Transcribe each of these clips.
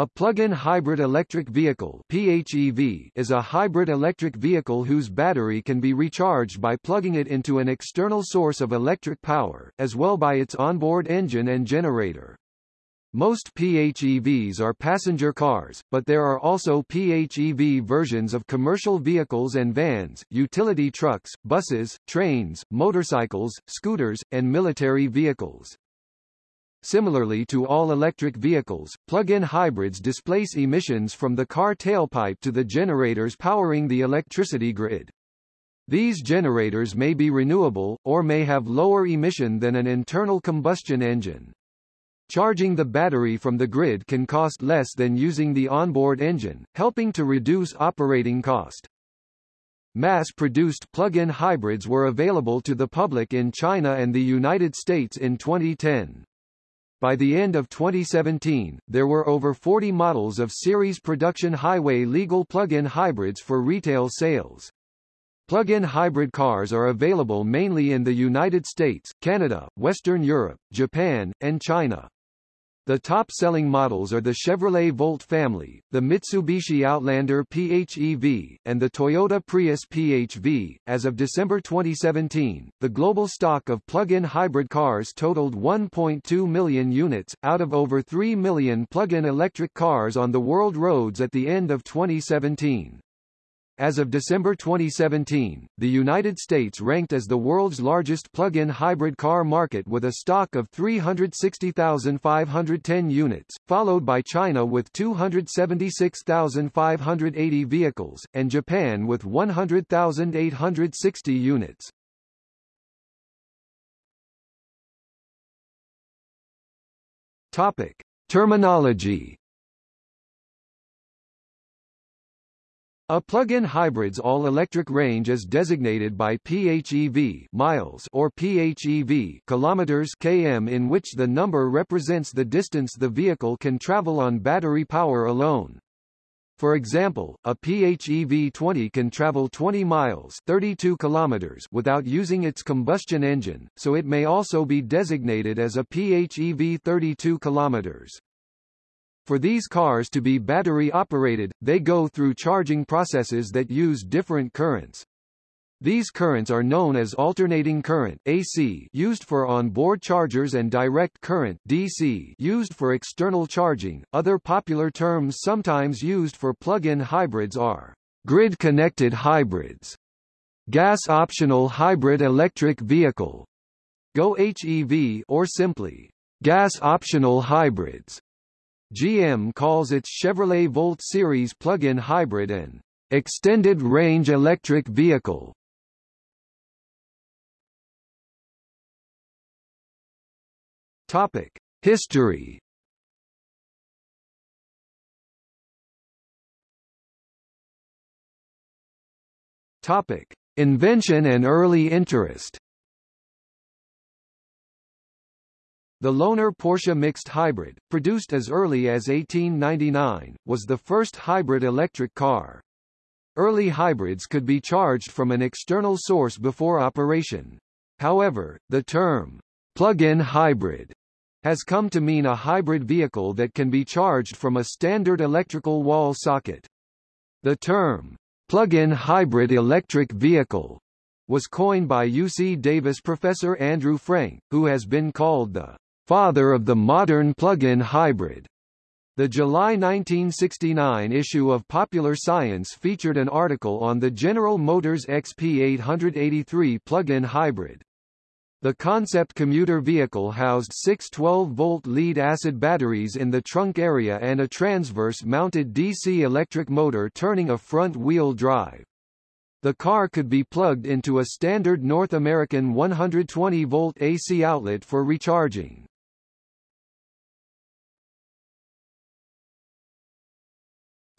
A plug-in hybrid electric vehicle PHEV is a hybrid electric vehicle whose battery can be recharged by plugging it into an external source of electric power, as well by its onboard engine and generator. Most PHEVs are passenger cars, but there are also PHEV versions of commercial vehicles and vans, utility trucks, buses, trains, motorcycles, scooters, and military vehicles. Similarly to all electric vehicles, plug-in hybrids displace emissions from the car tailpipe to the generators powering the electricity grid. These generators may be renewable, or may have lower emission than an internal combustion engine. Charging the battery from the grid can cost less than using the onboard engine, helping to reduce operating cost. Mass-produced plug-in hybrids were available to the public in China and the United States in 2010. By the end of 2017, there were over 40 models of series production highway legal plug-in hybrids for retail sales. Plug-in hybrid cars are available mainly in the United States, Canada, Western Europe, Japan, and China. The top-selling models are the Chevrolet Volt family, the Mitsubishi Outlander PHEV, and the Toyota Prius PHV. As of December 2017, the global stock of plug-in hybrid cars totaled 1.2 million units, out of over 3 million plug-in electric cars on the world roads at the end of 2017. As of December 2017, the United States ranked as the world's largest plug-in hybrid car market with a stock of 360,510 units, followed by China with 276,580 vehicles, and Japan with 100,860 units. Topic. Terminology A plug-in hybrid's all-electric range is designated by PHEV miles or PHEV kilometers km in which the number represents the distance the vehicle can travel on battery power alone. For example, a PHEV 20 can travel 20 miles 32 kilometers without using its combustion engine, so it may also be designated as a PHEV 32 kilometers. For these cars to be battery operated, they go through charging processes that use different currents. These currents are known as alternating current AC used for on-board chargers and direct current DC used for external charging. Other popular terms sometimes used for plug-in hybrids are grid-connected hybrids, gas-optional hybrid electric vehicle, GO HEV or simply gas-optional hybrids. GM calls its Chevrolet Volt series plug-in hybrid an extended-range electric vehicle. Topic: History. Topic: Invention and early interest. The Lohner Porsche Mixed Hybrid, produced as early as 1899, was the first hybrid electric car. Early hybrids could be charged from an external source before operation. However, the term, plug-in hybrid, has come to mean a hybrid vehicle that can be charged from a standard electrical wall socket. The term, plug-in hybrid electric vehicle, was coined by UC Davis professor Andrew Frank, who has been called the father of the modern plug-in hybrid. The July 1969 issue of Popular Science featured an article on the General Motors XP883 plug-in hybrid. The concept commuter vehicle housed six 12-volt lead-acid batteries in the trunk area and a transverse-mounted DC electric motor turning a front-wheel drive. The car could be plugged into a standard North American 120-volt AC outlet for recharging.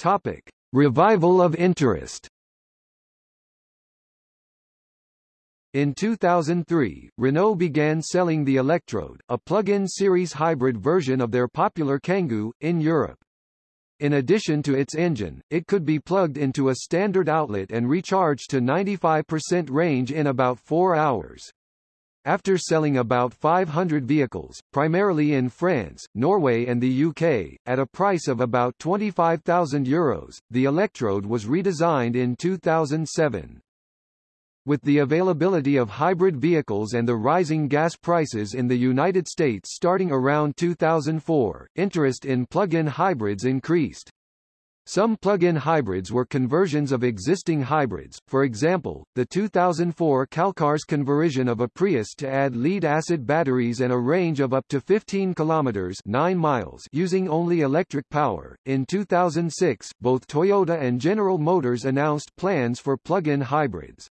Topic: Revival of interest. In 2003, Renault began selling the Elect'road, a plug-in series hybrid version of their popular Kangoo, in Europe. In addition to its engine, it could be plugged into a standard outlet and recharged to 95% range in about 4 hours. After selling about 500 vehicles, primarily in France, Norway and the UK, at a price of about €25,000, Euros, the Elect'road was redesigned in 2007. With the availability of hybrid vehicles and the rising gas prices in the United States starting around 2004, interest in plug-in hybrids increased. Some plug-in hybrids were conversions of existing hybrids, for example, the 2004 CalCars conversion of a Prius to add lead-acid batteries and a range of up to 15 kilometers 9 miles using only electric power. In 2006, both Toyota and General Motors announced plans for plug-in hybrids.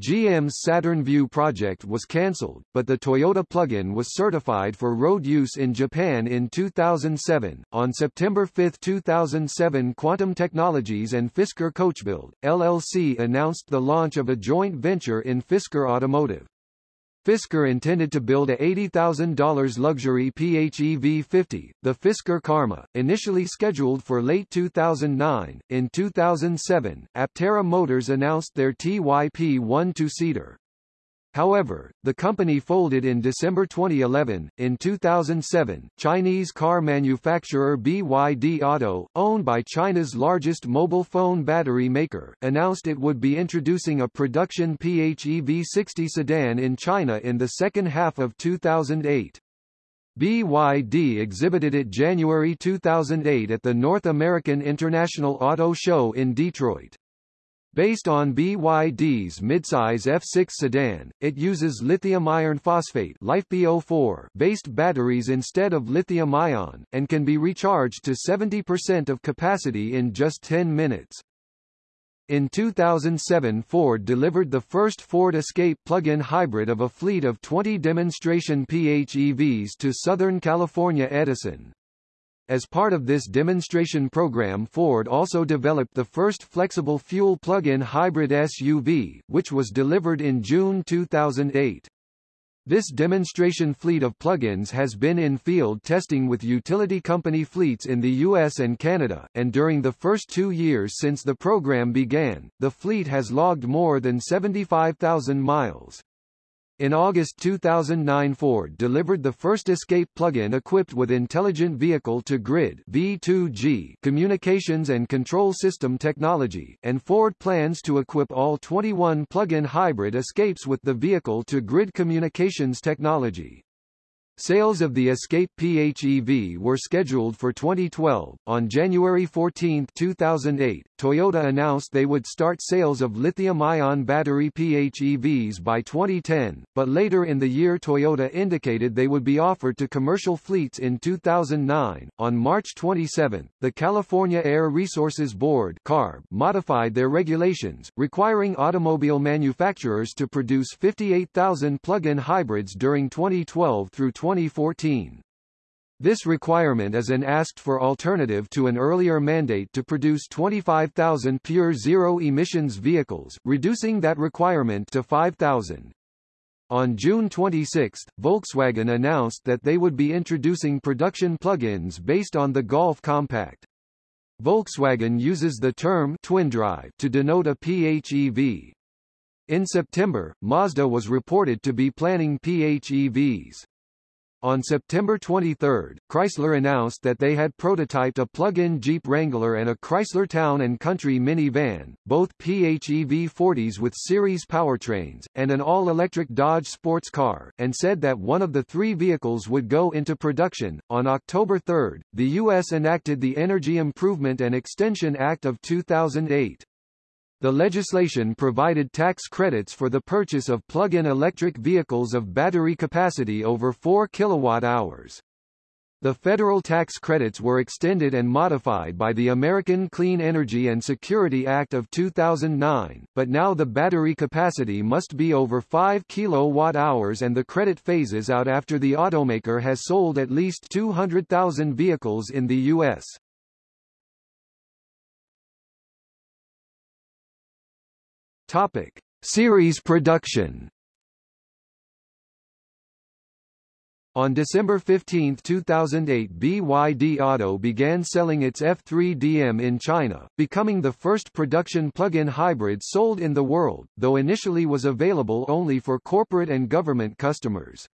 GM's Saturn Vue project was cancelled, but the Toyota plug-in was certified for road use in Japan in 2007. On September 5, 2007, Quantum Technologies and Fisker Coachbuild LLC announced the launch of a joint venture in Fisker Automotive. Fisker intended to build a $80,000 luxury PHEV 50, the Fisker Karma, initially scheduled for late 2009. In 2007, Aptera Motors announced their TYP-1 two-seater. However, the company folded in December 2011. In 2007, Chinese car manufacturer BYD Auto, owned by China's largest mobile phone battery maker, announced it would be introducing a production PHEV 60 sedan in China in the second half of 2008. BYD exhibited it January 2008 at the North American International Auto Show in Detroit. Based on BYD's midsize F6 sedan, it uses lithium iron phosphate based batteries instead of lithium-ion, and can be recharged to 70% of capacity in just 10 minutes. In 2007 Ford delivered the first Ford Escape plug-in hybrid of a fleet of 20 demonstration PHEVs to Southern California Edison. As part of this demonstration program Ford also developed the first flexible fuel plug-in hybrid SUV, which was delivered in June 2008. This demonstration fleet of plug-ins has been in field testing with utility company fleets in the US and Canada, and during the first two years since the program began, the fleet has logged more than 75,000 miles. In August 2009 Ford delivered the first Escape plug-in equipped with Intelligent Vehicle-to-Grid V2G communications and control system technology, and Ford plans to equip all 21 plug-in hybrid Escapes with the vehicle-to-grid communications technology. Sales of the Escape PHEV were scheduled for 2012. On January 14, 2008, Toyota announced they would start sales of lithium-ion battery PHEVs by 2010, but later in the year Toyota indicated they would be offered to commercial fleets in 2009. On March 27, the California Air Resources Board (CARB) modified their regulations, requiring automobile manufacturers to produce 58,000 plug-in hybrids during 2012 through 2014. This requirement is an asked-for alternative to an earlier mandate to produce 25,000 pure zero-emissions vehicles, reducing that requirement to 5,000. On June 26, Volkswagen announced that they would be introducing production plug-ins based on the Golf Compact. Volkswagen uses the term twin drive to denote a PHEV. In September, Mazda was reported to be planning PHEVs. On September 23, Chrysler announced that they had prototyped a plug-in Jeep Wrangler and a Chrysler Town & Country minivan, both PHEV 40s with series powertrains, and an all-electric Dodge sports car, and said that one of the three vehicles would go into production. On October 3, the U.S. enacted the Energy Improvement and Extension Act of 2008. The legislation provided tax credits for the purchase of plug-in electric vehicles of battery capacity over 4 kilowatt-hours. The federal tax credits were extended and modified by the American Clean Energy and Security Act of 2009, but now the battery capacity must be over 5 kilowatt-hours and the credit phases out after the automaker has sold at least 200,000 vehicles in the U.S. Topic: Series production. On December 15, 2008 BYD Auto began selling its F3DM in China, becoming the first production plug-in hybrid sold in the world, though initially was available only for corporate and government customers.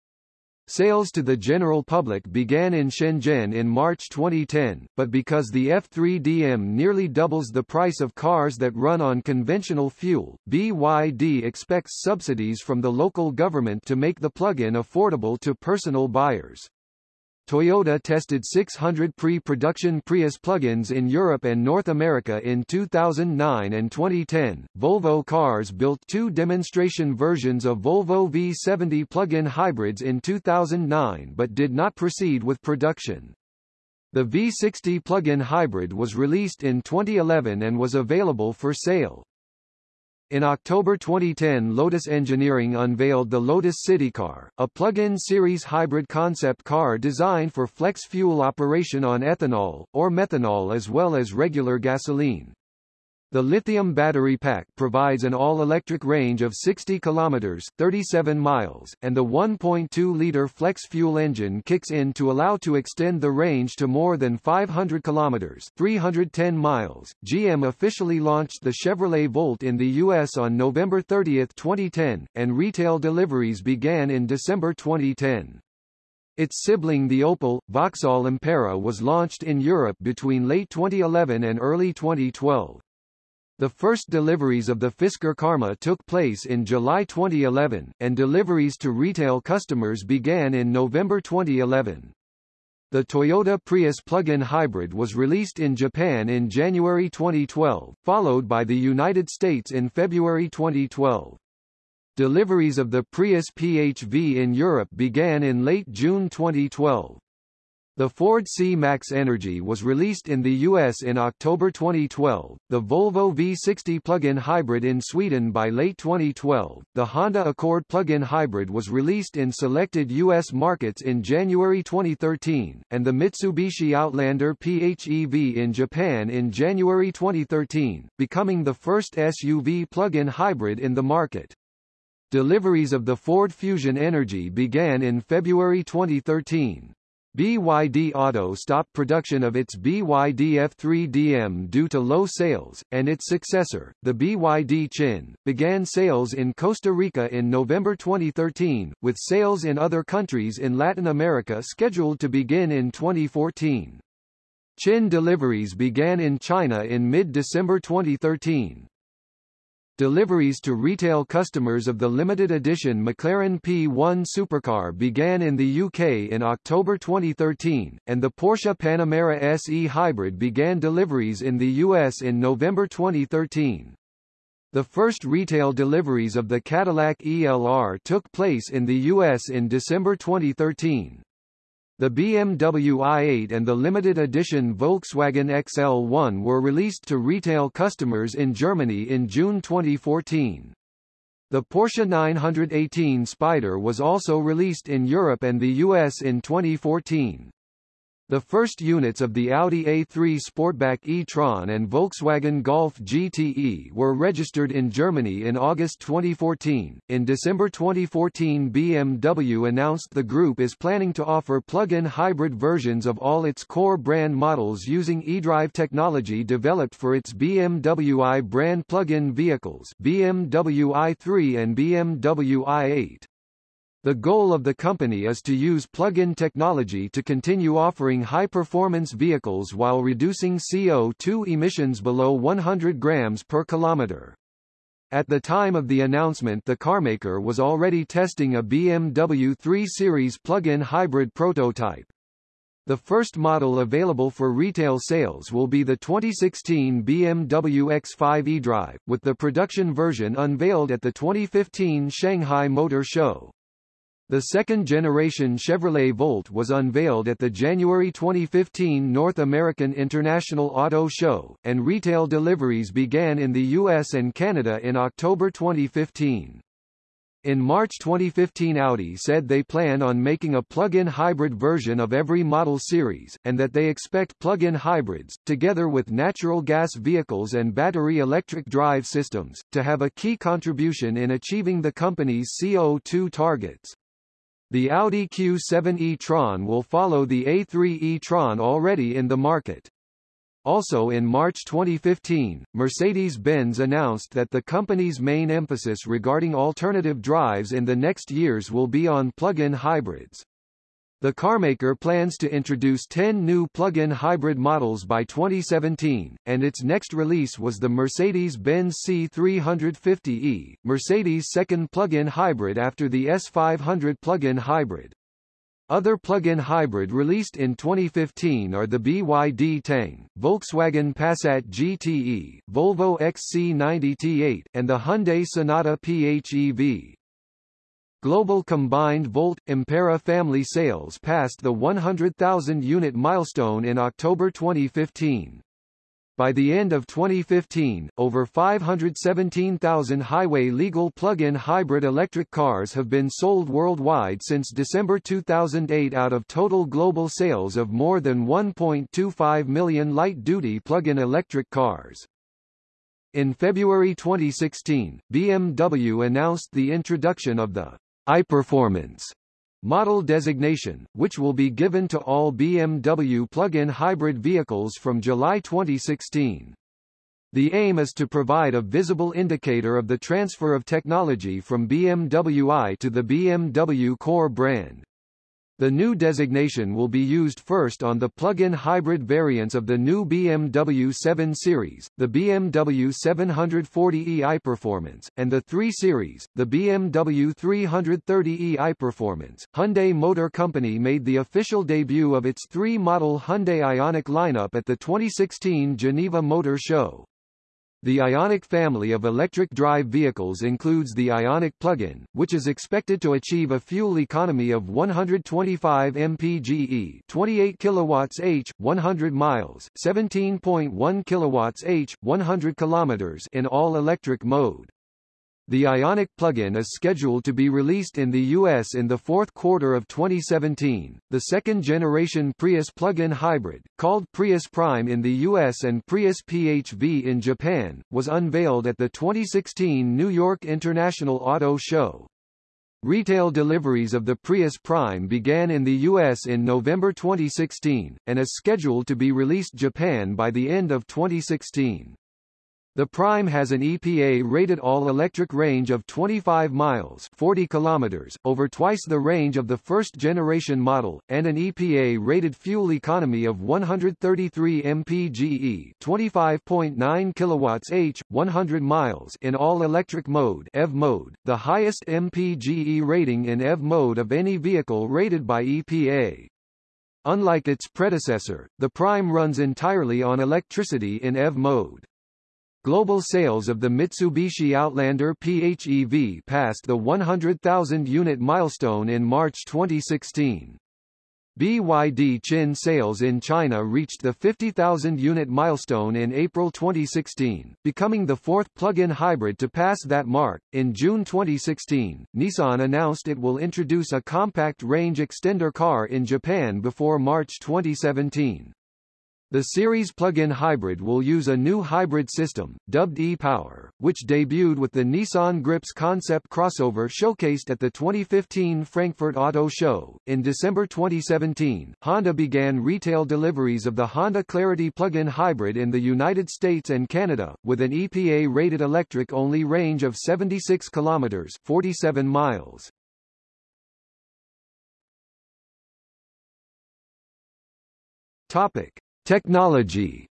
Sales to the general public began in Shenzhen in March 2010, but because the F3DM nearly doubles the price of cars that run on conventional fuel, BYD expects subsidies from the local government to make the plug-in affordable to personal buyers. Toyota tested 600 pre-production Prius plug-ins in Europe and North America in 2009 and 2010. Volvo Cars built two demonstration versions of Volvo V70 plug-in hybrids in 2009 but did not proceed with production. The V60 plug-in hybrid was released in 2011 and was available for sale. In October 2010 Lotus Engineering unveiled the Lotus Citycar, a plug-in series hybrid concept car designed for flex fuel operation on ethanol, or methanol as well as regular gasoline. The lithium battery pack provides an all-electric range of 60 kilometers (37 miles), and the 1.2-liter flex fuel engine kicks in to allow to extend the range to more than 500 kilometers (310 miles). GM officially launched the Chevrolet Volt in the US on November 30, 2010, and retail deliveries began in December 2010. Its sibling the Opel, Vauxhall Ampera was launched in Europe between late 2011 and early 2012. The first deliveries of the Fisker Karma took place in July 2011, and deliveries to retail customers began in November 2011. The Toyota Prius plug-in hybrid was released in Japan in January 2012, followed by the United States in February 2012. Deliveries of the Prius PHV in Europe began in late June 2012. The Ford C-Max Energy was released in the US in October 2012, the Volvo V60 plug-in hybrid in Sweden by late 2012, the Honda Accord plug-in hybrid was released in selected US markets in January 2013, and the Mitsubishi Outlander PHEV in Japan in January 2013, becoming the first SUV plug-in hybrid in the market. Deliveries of the Ford Fusion Energy began in February 2013. BYD Auto stopped production of its BYD F3DM due to low sales, and its successor, the BYD Qin, began sales in Costa Rica in November 2013, with sales in other countries in Latin America scheduled to begin in 2014. Qin deliveries began in China in mid-December 2013. Deliveries to retail customers of the limited edition McLaren P1 supercar began in the UK in October 2013, and the Porsche Panamera SE Hybrid began deliveries in the US in November 2013. The first retail deliveries of the Cadillac ELR took place in the US in December 2013. The BMW i8 and the limited edition Volkswagen XL1 were released to retail customers in Germany in June 2014. The Porsche 918 Spyder was also released in Europe and the US in 2014. The first units of the Audi A3 Sportback e-tron and Volkswagen Golf GTE were registered in Germany in August 2014. In December 2014, BMW announced the group is planning to offer plug-in hybrid versions of all its core brand models using eDrive technology developed for its BMW i brand plug-in vehicles, BMW i3 and BMW i8. The goal of the company is to use plug-in technology to continue offering high-performance vehicles while reducing CO2 emissions below 100 grams per kilometer. At the time of the announcement the carmaker was already testing a BMW 3 Series plug-in hybrid prototype. The first model available for retail sales will be the 2016 BMW X5 eDrive, with the production version unveiled at the 2015 Shanghai Motor Show. The second-generation Chevrolet Volt was unveiled at the January 2015 North American International Auto Show, and retail deliveries began in the US and Canada in October 2015. In March 2015 Audi said they plan on making a plug-in hybrid version of every model series, and that they expect plug-in hybrids, together with natural gas vehicles and battery electric drive systems, to have a key contribution in achieving the company's CO2 targets. The Audi Q7 e-tron will follow the A3 e-tron already in the market. Also in March 2015, Mercedes-Benz announced that the company's main emphasis regarding alternative drives in the next years will be on plug-in hybrids. The carmaker plans to introduce 10 new plug-in hybrid models by 2017, and its next release was the Mercedes-Benz C350e, Mercedes' second plug-in hybrid after the S500 plug-in hybrid. Other plug-in hybrid released in 2015 are the BYD Tang, Volkswagen Passat GTE, Volvo XC90 T8, and the Hyundai Sonata PHEV. Global combined Volt – Ampera family sales passed the 100,000 unit milestone in October 2015. By the end of 2015, over 517,000 highway-legal plug-in hybrid electric cars have been sold worldwide since December 2008 out of total global sales of more than 1.25 million light-duty plug-in electric cars. In February 2016, BMW announced the introduction of the iPerformance model designation, which will be given to all BMW plug-in hybrid vehicles from July 2016. The aim is to provide a visible indicator of the transfer of technology from BMW i to the BMW core brand. The new designation will be used first on the plug-in hybrid variants of the new BMW 7 Series, the BMW 740e iPerformance, and the 3 Series, the BMW 330e iPerformance. Hyundai Motor Company made the official debut of its three-model Hyundai Ioniq lineup at the 2016 Geneva Motor Show. The Ioniq family of electric drive vehicles includes the Ioniq plug-in, which is expected to achieve a fuel economy of 125 mpge, 28 kilowatts h, 100 miles, 17.1 kilowatts h, 100 kilometers in all-electric mode. The Ioniq plug-in is scheduled to be released in the US in the fourth quarter of 2017. The second-generation Prius plug-in hybrid, called Prius Prime in the US and Prius PHV in Japan, was unveiled at the 2016 New York International Auto Show. Retail deliveries of the Prius Prime began in the US in November 2016, and is scheduled to be released Japan by the end of 2016. The Prime has an EPA-rated all-electric range of 25 miles 40 kilometers, over twice the range of the first-generation model, and an EPA-rated fuel economy of 133 mpge 25.9 kilowatts h, 100 miles in all-electric mode EV mode, the highest mpge rating in EV mode of any vehicle rated by EPA. Unlike its predecessor, the Prime runs entirely on electricity in EV mode. Global sales of the Mitsubishi Outlander PHEV passed the 100,000 unit milestone in March 2016. BYD Qin sales in China reached the 50,000 unit milestone in April 2016, becoming the fourth plug-in hybrid to pass that mark. In June 2016, Nissan announced it will introduce a compact range extender car in Japan before March 2017. The series plug-in hybrid will use a new hybrid system, dubbed e-Power, which debuted with the Nissan Gripz concept crossover showcased at the 2015 Frankfurt Auto Show. In December 2017, Honda began retail deliveries of the Honda Clarity plug-in hybrid in the United States and Canada, with an EPA-rated electric-only range of 76 kilometers (47 miles). Topic: Technology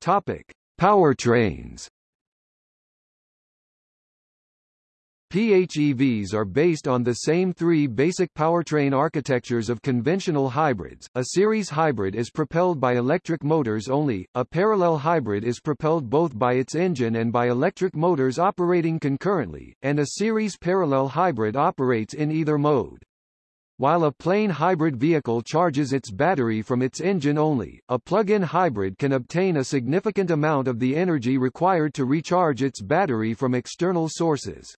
Topic: Powertrains. PHEVs are based on the same three basic powertrain architectures of conventional hybrids. A series hybrid is propelled by electric motors only, a parallel hybrid is propelled both by its engine and by electric motors operating concurrently, and a series parallel hybrid operates in either mode. While a plain hybrid vehicle charges its battery from its engine only, a plug-in hybrid can obtain a significant amount of the energy required to recharge its battery from external sources.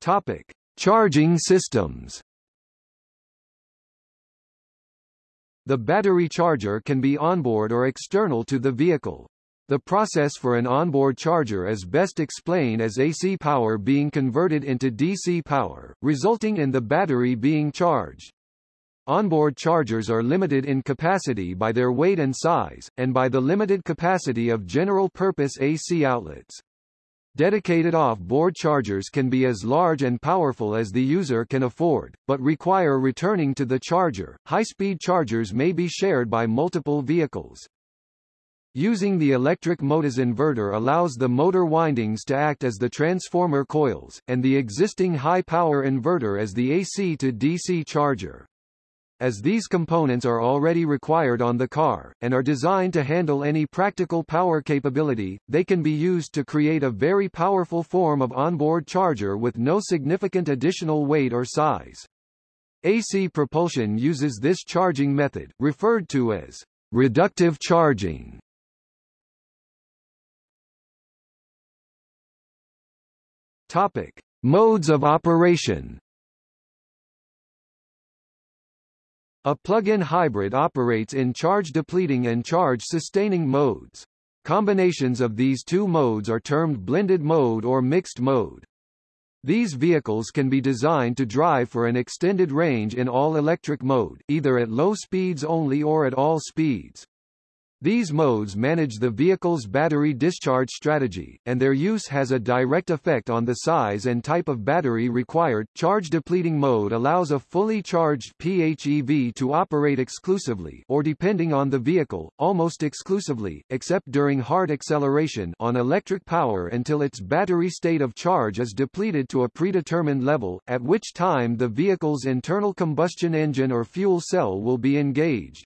Topic: Charging systems. The battery charger can be onboard or external to the vehicle. The process for an onboard charger is best explained as AC power being converted into DC power, resulting in the battery being charged. Onboard chargers are limited in capacity by their weight and size, and by the limited capacity of general-purpose AC outlets. Dedicated off-board chargers can be as large and powerful as the user can afford, but require returning to the charger. High-speed chargers may be shared by multiple vehicles. Using the electric motors inverter allows the motor windings to act as the transformer coils, and the existing high-power inverter as the AC to DC charger. As these components are already required on the car, and are designed to handle any practical power capability, they can be used to create a very powerful form of onboard charger with no significant additional weight or size. AC propulsion uses this charging method, referred to as reductive charging. Topic: Modes of operation. A plug-in hybrid operates in charge-depleting and charge-sustaining modes. Combinations of these two modes are termed blended mode or mixed mode. These vehicles can be designed to drive for an extended range in all-electric mode, either at low speeds only or at all speeds. These modes manage the vehicle's battery discharge strategy, and their use has a direct effect on the size and type of battery required. Charge depleting mode allows a fully charged PHEV to operate exclusively or depending on the vehicle, almost exclusively, except during hard acceleration on electric power until its battery state of charge is depleted to a predetermined level, at which time the vehicle's internal combustion engine or fuel cell will be engaged.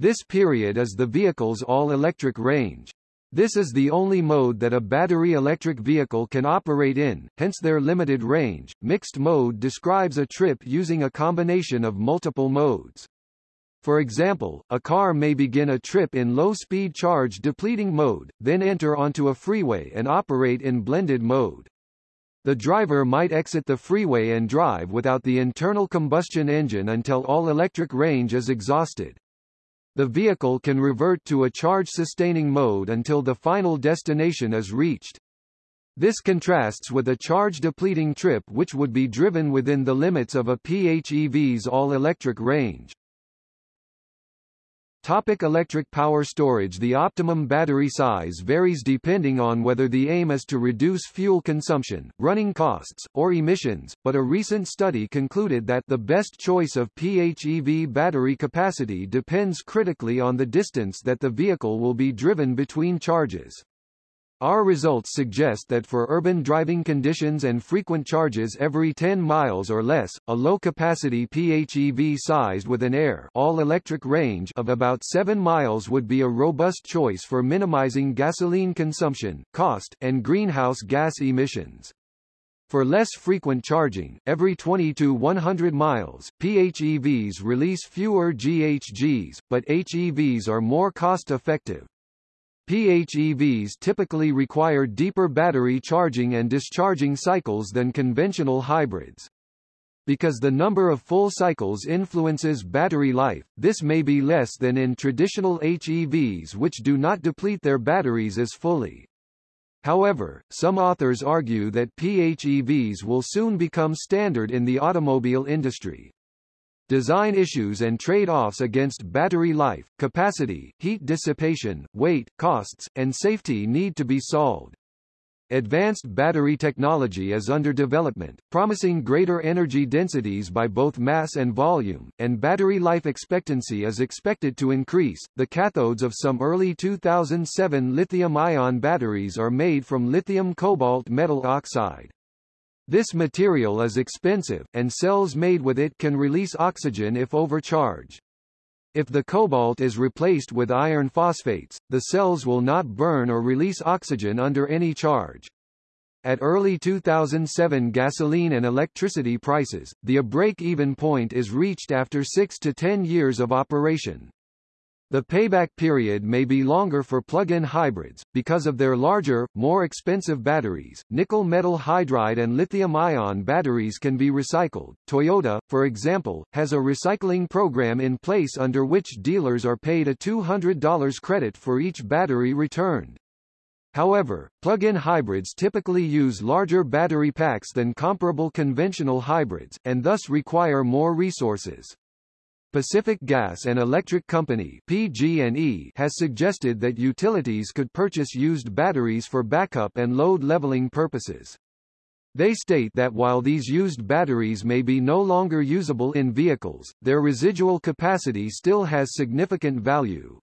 This period is the vehicle's all-electric range. This is the only mode that a battery electric vehicle can operate in, hence their limited range. Mixed mode describes a trip using a combination of multiple modes. For example, a car may begin a trip in low-speed charge depleting mode, then enter onto a freeway and operate in blended mode. The driver might exit the freeway and drive without the internal combustion engine until all electric range is exhausted. The vehicle can revert to a charge-sustaining mode until the final destination is reached. This contrasts with a charge-depleting trip which would be driven within the limits of a PHEV's all-electric range. Topic electric power storage The optimum battery size varies depending on whether the aim is to reduce fuel consumption, running costs, or emissions, but a recent study concluded that the best choice of PHEV battery capacity depends critically on the distance that the vehicle will be driven between charges. Our results suggest that for urban driving conditions and frequent charges every 10 miles or less, a low-capacity PHEV sized with an air all-electric range of about 7 miles would be a robust choice for minimizing gasoline consumption, cost, and greenhouse gas emissions. For less frequent charging, every 20 to 100 miles, PHEVs release fewer GHGs, but HEVs are more cost-effective. PHEVs typically require deeper battery charging and discharging cycles than conventional hybrids. Because the number of full cycles influences battery life, this may be less than in traditional HEVs which do not deplete their batteries as fully. However, some authors argue that PHEVs will soon become standard in the automobile industry. Design issues and trade-offs against battery life, capacity, heat dissipation, weight, costs, and safety need to be solved. Advanced battery technology is under development, promising greater energy densities by both mass and volume, and battery life expectancy is expected to increase. The cathodes of some early 2007 lithium-ion batteries are made from lithium cobalt metal oxide. This material is expensive, and cells made with it can release oxygen if overcharged. If the cobalt is replaced with iron phosphates, the cells will not burn or release oxygen under any charge. At early 2007 gasoline and electricity prices, the break-even point is reached after 6 to 10 years of operation. The payback period may be longer for plug-in hybrids, because of their larger, more expensive batteries. Nickel metal hydride and lithium-ion batteries can be recycled. Toyota, for example, has a recycling program in place under which dealers are paid a $200 credit for each battery returned. However, plug-in hybrids typically use larger battery packs than comparable conventional hybrids, and thus require more resources. Pacific Gas and Electric Company PG&E has suggested that utilities could purchase used batteries for backup and load leveling purposes. They state that while these used batteries may be no longer usable in vehicles, their residual capacity still has significant value.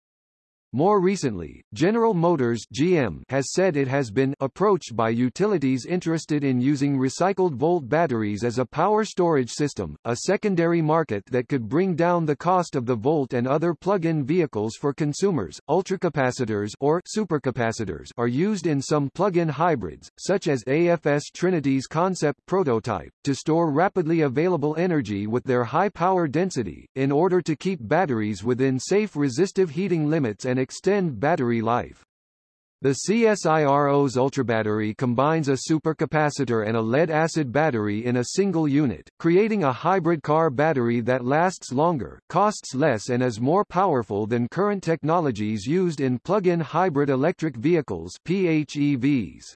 More recently, General Motors GM has said it has been approached by utilities interested in using recycled volt batteries as a power storage system, a secondary market that could bring down the cost of the Volt and other plug-in vehicles for consumers. Ultracapacitors or supercapacitors are used in some plug-in hybrids, such as AFS Trinity's concept prototype, to store rapidly available energy with their high power density, in order to keep batteries within safe resistive heating limits and extend battery life. The CSIRO's ultrabattery combines a supercapacitor and a lead-acid battery in a single unit, creating a hybrid car battery that lasts longer, costs less and is more powerful than current technologies used in plug-in hybrid electric vehicles PHEVs.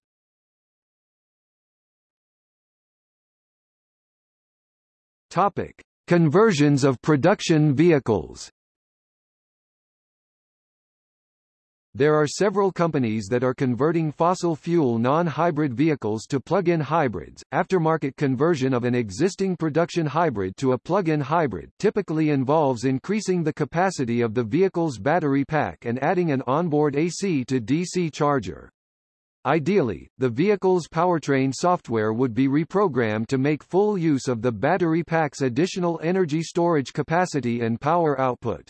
Topic: Conversions of production vehicles. There are several companies that are converting fossil fuel non-hybrid vehicles to plug-in hybrids. Aftermarket conversion of an existing production hybrid to a plug-in hybrid typically involves increasing the capacity of the vehicle's battery pack and adding an onboard AC to DC charger. Ideally, the vehicle's powertrain software would be reprogrammed to make full use of the battery pack's additional energy storage capacity and power output.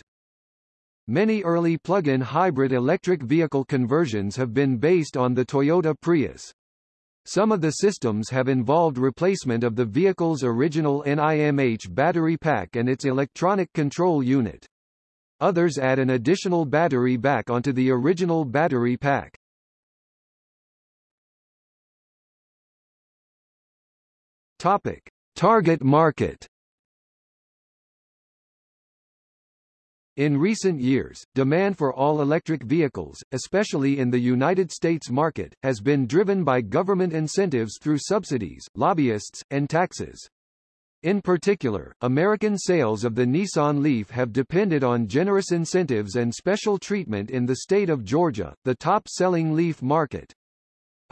Many early plug-in hybrid electric vehicle conversions have been based on the Toyota Prius. Some of the systems have involved replacement of the vehicle's original NIMH battery pack and its electronic control unit. Others add an additional battery back onto the original battery pack. Topic: Target market In recent years, demand for all-electric vehicles, especially in the United States market, has been driven by government incentives through subsidies, lobbyists, and taxes. In particular, American sales of the Nissan Leaf have depended on generous incentives and special treatment in the state of Georgia, the top-selling Leaf market.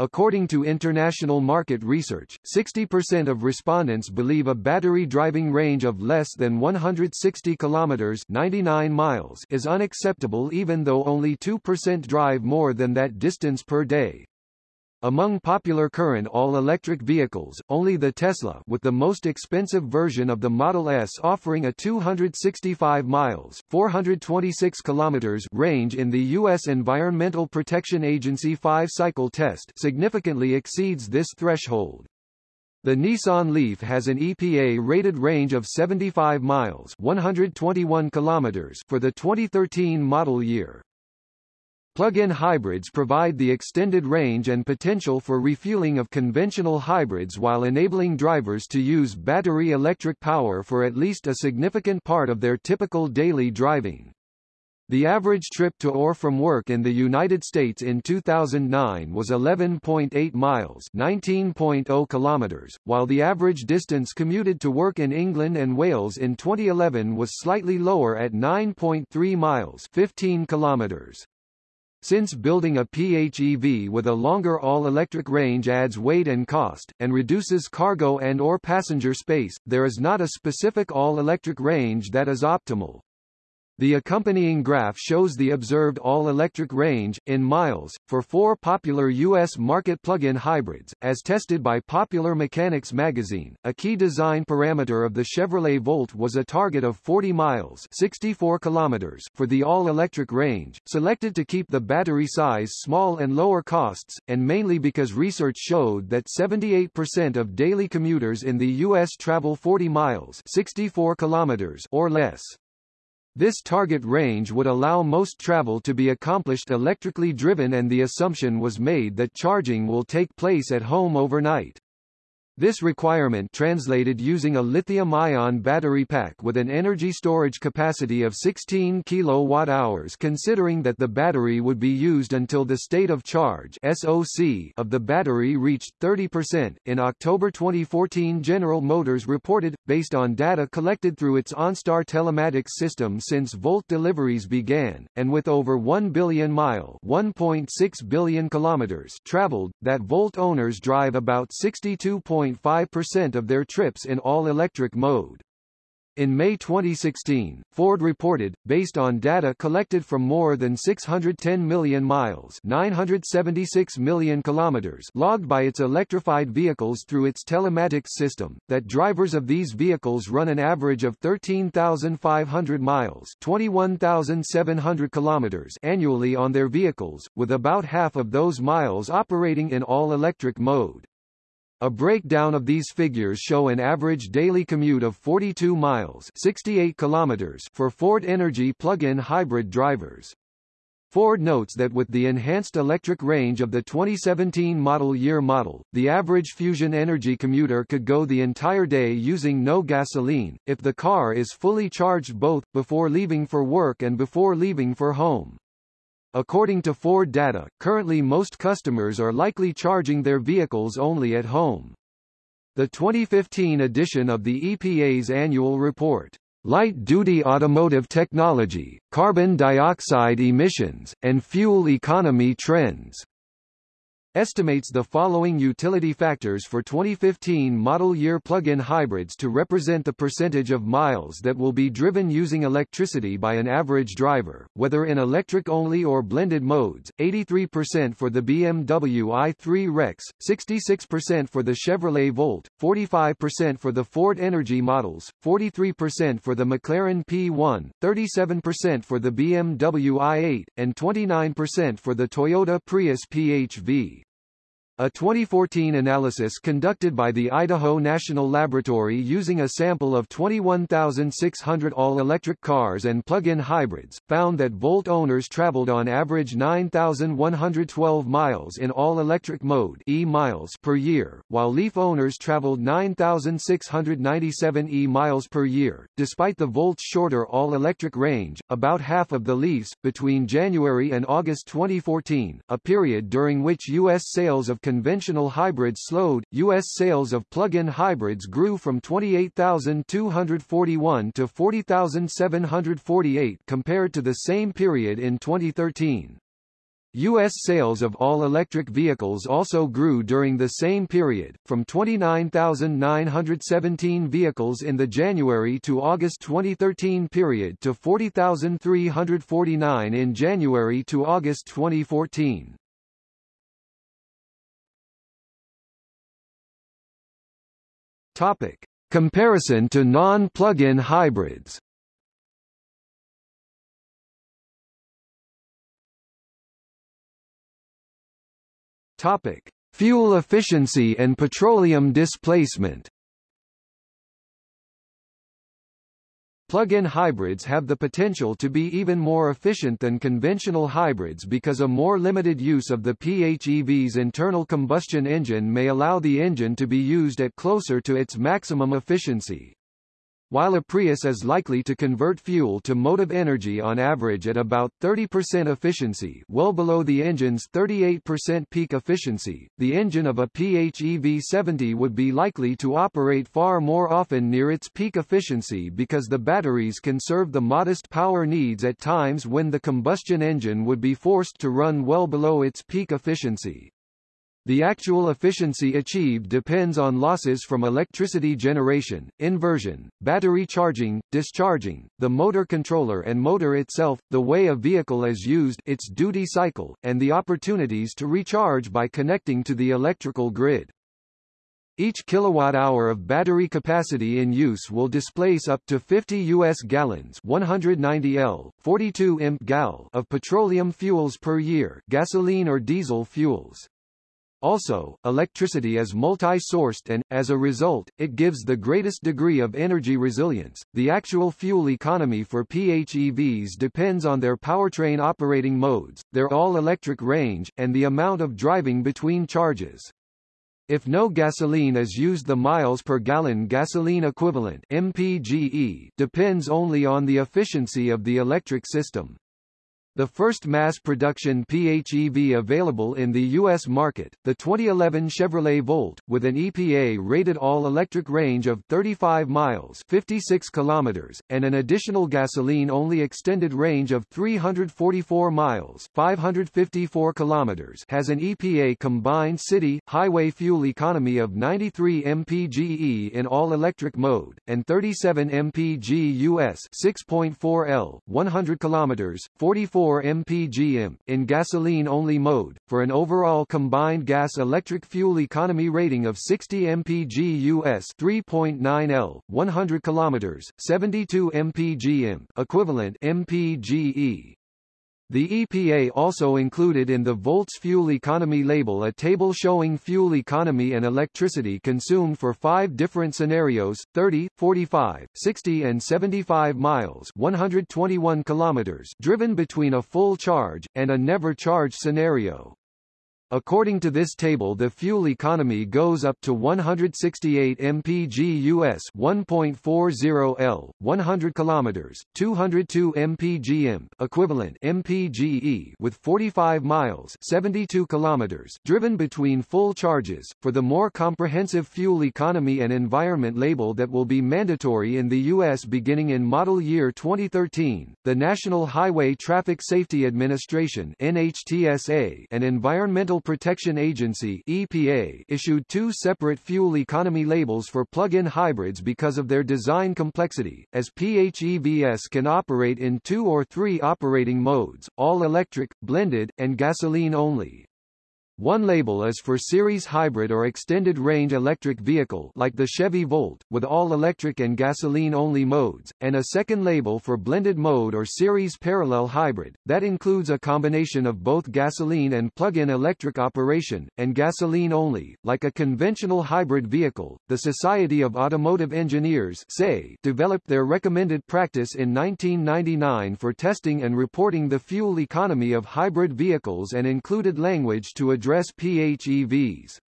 According to international market research, 60% of respondents believe a battery driving range of less than 160 kilometers 99 miles is unacceptable even though only 2% drive more than that distance per day. Among popular current all-electric vehicles, only the Tesla with the most expensive version of the Model S offering a 265 miles 426 kilometers range in the U.S. Environmental Protection Agency 5-cycle test significantly exceeds this threshold. The Nissan Leaf has an EPA-rated range of 75 miles 121 kilometers for the 2013 model year. Plug-in hybrids provide the extended range and potential for refueling of conventional hybrids while enabling drivers to use battery electric power for at least a significant part of their typical daily driving. The average trip to or from work in the United States in 2009 was 11.8 miles 19.0 kilometers, while the average distance commuted to work in England and Wales in 2011 was slightly lower at 9.3 miles 15 kilometers. Since building a PHEV with a longer all-electric range adds weight and cost, and reduces cargo and or passenger space, there is not a specific all-electric range that is optimal. The accompanying graph shows the observed all-electric range, in miles, for four popular U.S. market plug-in hybrids, as tested by Popular Mechanics magazine. A key design parameter of the Chevrolet Volt was a target of 40 miles 64 kilometers for the all-electric range, selected to keep the battery size small and lower costs, and mainly because research showed that 78% of daily commuters in the U.S. travel 40 miles 64 kilometers or less. This target range would allow most travel to be accomplished electrically driven and the assumption was made that charging will take place at home overnight. This requirement translated using a lithium-ion battery pack with an energy storage capacity of 16 kWh considering that the battery would be used until the state of charge SOC of the battery reached 30%. In October 2014 General Motors reported, based on data collected through its OnStar telematics system since Volt deliveries began, and with over 1 billion mile 1.6 billion kilometers traveled, that Volt owners drive about 62. 0.5% of their trips in all-electric mode. In May 2016, Ford reported, based on data collected from more than 610 million miles 976 million kilometers logged by its electrified vehicles through its telematics system, that drivers of these vehicles run an average of 13,500 miles 21,700 kilometers annually on their vehicles, with about half of those miles operating in all-electric mode. A breakdown of these figures show an average daily commute of 42 miles 68 kilometers for Ford Energi plug-in hybrid drivers. Ford notes that with the enhanced electric range of the 2017 model year model, the average Fusion Energi commuter could go the entire day using no gasoline, if the car is fully charged both, before leaving for work and before leaving for home. According to Ford data, currently most customers are likely charging their vehicles only at home. The 2015 edition of the EPA's annual report, Light-Duty Automotive Technology, Carbon Dioxide Emissions, and Fuel Economy Trends estimates the following utility factors for 2015 model year plug-in hybrids to represent the percentage of miles that will be driven using electricity by an average driver, whether in electric-only or blended modes, 83% for the BMW i3 Rex, 66% for the Chevrolet Volt, 45% for the Ford Energi models, 43% for the McLaren P1, 37% for the BMW i8, and 29% for the Toyota Prius PHV. A 2014 analysis conducted by the Idaho National Laboratory using a sample of 21,600 all-electric cars and plug-in hybrids, found that Volt owners traveled on average 9,112 miles in all-electric mode e miles per year, while Leaf owners traveled 9,697 e miles per year. Despite the Volt's shorter all-electric range, about half of the Leafs, between January and August 2014, a period during which U.S. sales of conventional hybrids slowed, U.S. sales of plug-in hybrids grew from 28,241 to 40,748 compared to the same period in 2013. U.S. sales of all-electric vehicles also grew during the same period, from 29,917 vehicles in the January to August 2013 period to 40,349 in January to August 2014. Topic: Comparison to non-plug-in hybrids. Topic: Fuel efficiency and petroleum displacement. Plug-in hybrids have the potential to be even more efficient than conventional hybrids because a more limited use of the PHEV's internal combustion engine may allow the engine to be used at closer to its maximum efficiency. While a Prius is likely to convert fuel to motive energy on average at about 30% efficiency well below the engine's 38% peak efficiency, the engine of a PHEV 70 would be likely to operate far more often near its peak efficiency because the batteries can serve the modest power needs at times when the combustion engine would be forced to run well below its peak efficiency. The actual efficiency achieved depends on losses from electricity generation, inversion, battery charging, discharging, the motor controller and motor itself, the way a vehicle is used its duty cycle, and the opportunities to recharge by connecting to the electrical grid. Each kilowatt-hour of battery capacity in use will displace up to 50 U.S. gallons 190 L, 42 imp gal of petroleum fuels per year gasoline or diesel fuels. Also, electricity is multi-sourced and, as a result, it gives the greatest degree of energy resilience. The actual fuel economy for PHEVs depends on their powertrain operating modes, their all-electric range, and the amount of driving between charges. If no gasoline is used the miles per gallon gasoline equivalent MPGE depends only on the efficiency of the electric system. The first mass production PHEV available in the U.S. market, the 2011 Chevrolet Volt, with an EPA-rated all-electric range of 35 miles 56 kilometers, and an additional gasoline-only extended range of 344 miles 554 kilometers has an EPA combined city, highway fuel economy of 93 mpge in all-electric mode, and 37 mpg US 6.4 L, 100 kilometers, 44 4 mpgm, in gasoline-only mode, for an overall combined gas-electric fuel economy rating of 60 mpg US 3.9 L, 100 km, 72 mpgm, equivalent mpge. The EPA also included in the Volts fuel economy label a table showing fuel economy and electricity consumed for five different scenarios, 30, 45, 60 and 75 miles 121 kilometers driven between a full charge, and a never charged scenario. According to this table the fuel economy goes up to 168 mpg US 1.40 L 100 kilometers 202 mpgm equivalent mpge with 45 miles 72 kilometers driven between full charges for the more comprehensive fuel economy and environment label that will be mandatory in the US beginning in model year 2013 the National Highway Traffic Safety Administration NHTSA and environmental Protection Agency EPA issued two separate fuel economy labels for plug-in hybrids because of their design complexity, as PHEVs can operate in two or three operating modes, all-electric, blended, and gasoline only. One label is for series hybrid or extended range electric vehicle like the Chevy Volt, with all electric and gasoline-only modes, and a second label for blended mode or series parallel hybrid, that includes a combination of both gasoline and plug-in electric operation, and gasoline only, like a conventional hybrid vehicle. The Society of Automotive Engineers SAE, developed their recommended practice in 1999 for testing and reporting the fuel economy of hybrid vehicles and included language to address address PHEVs.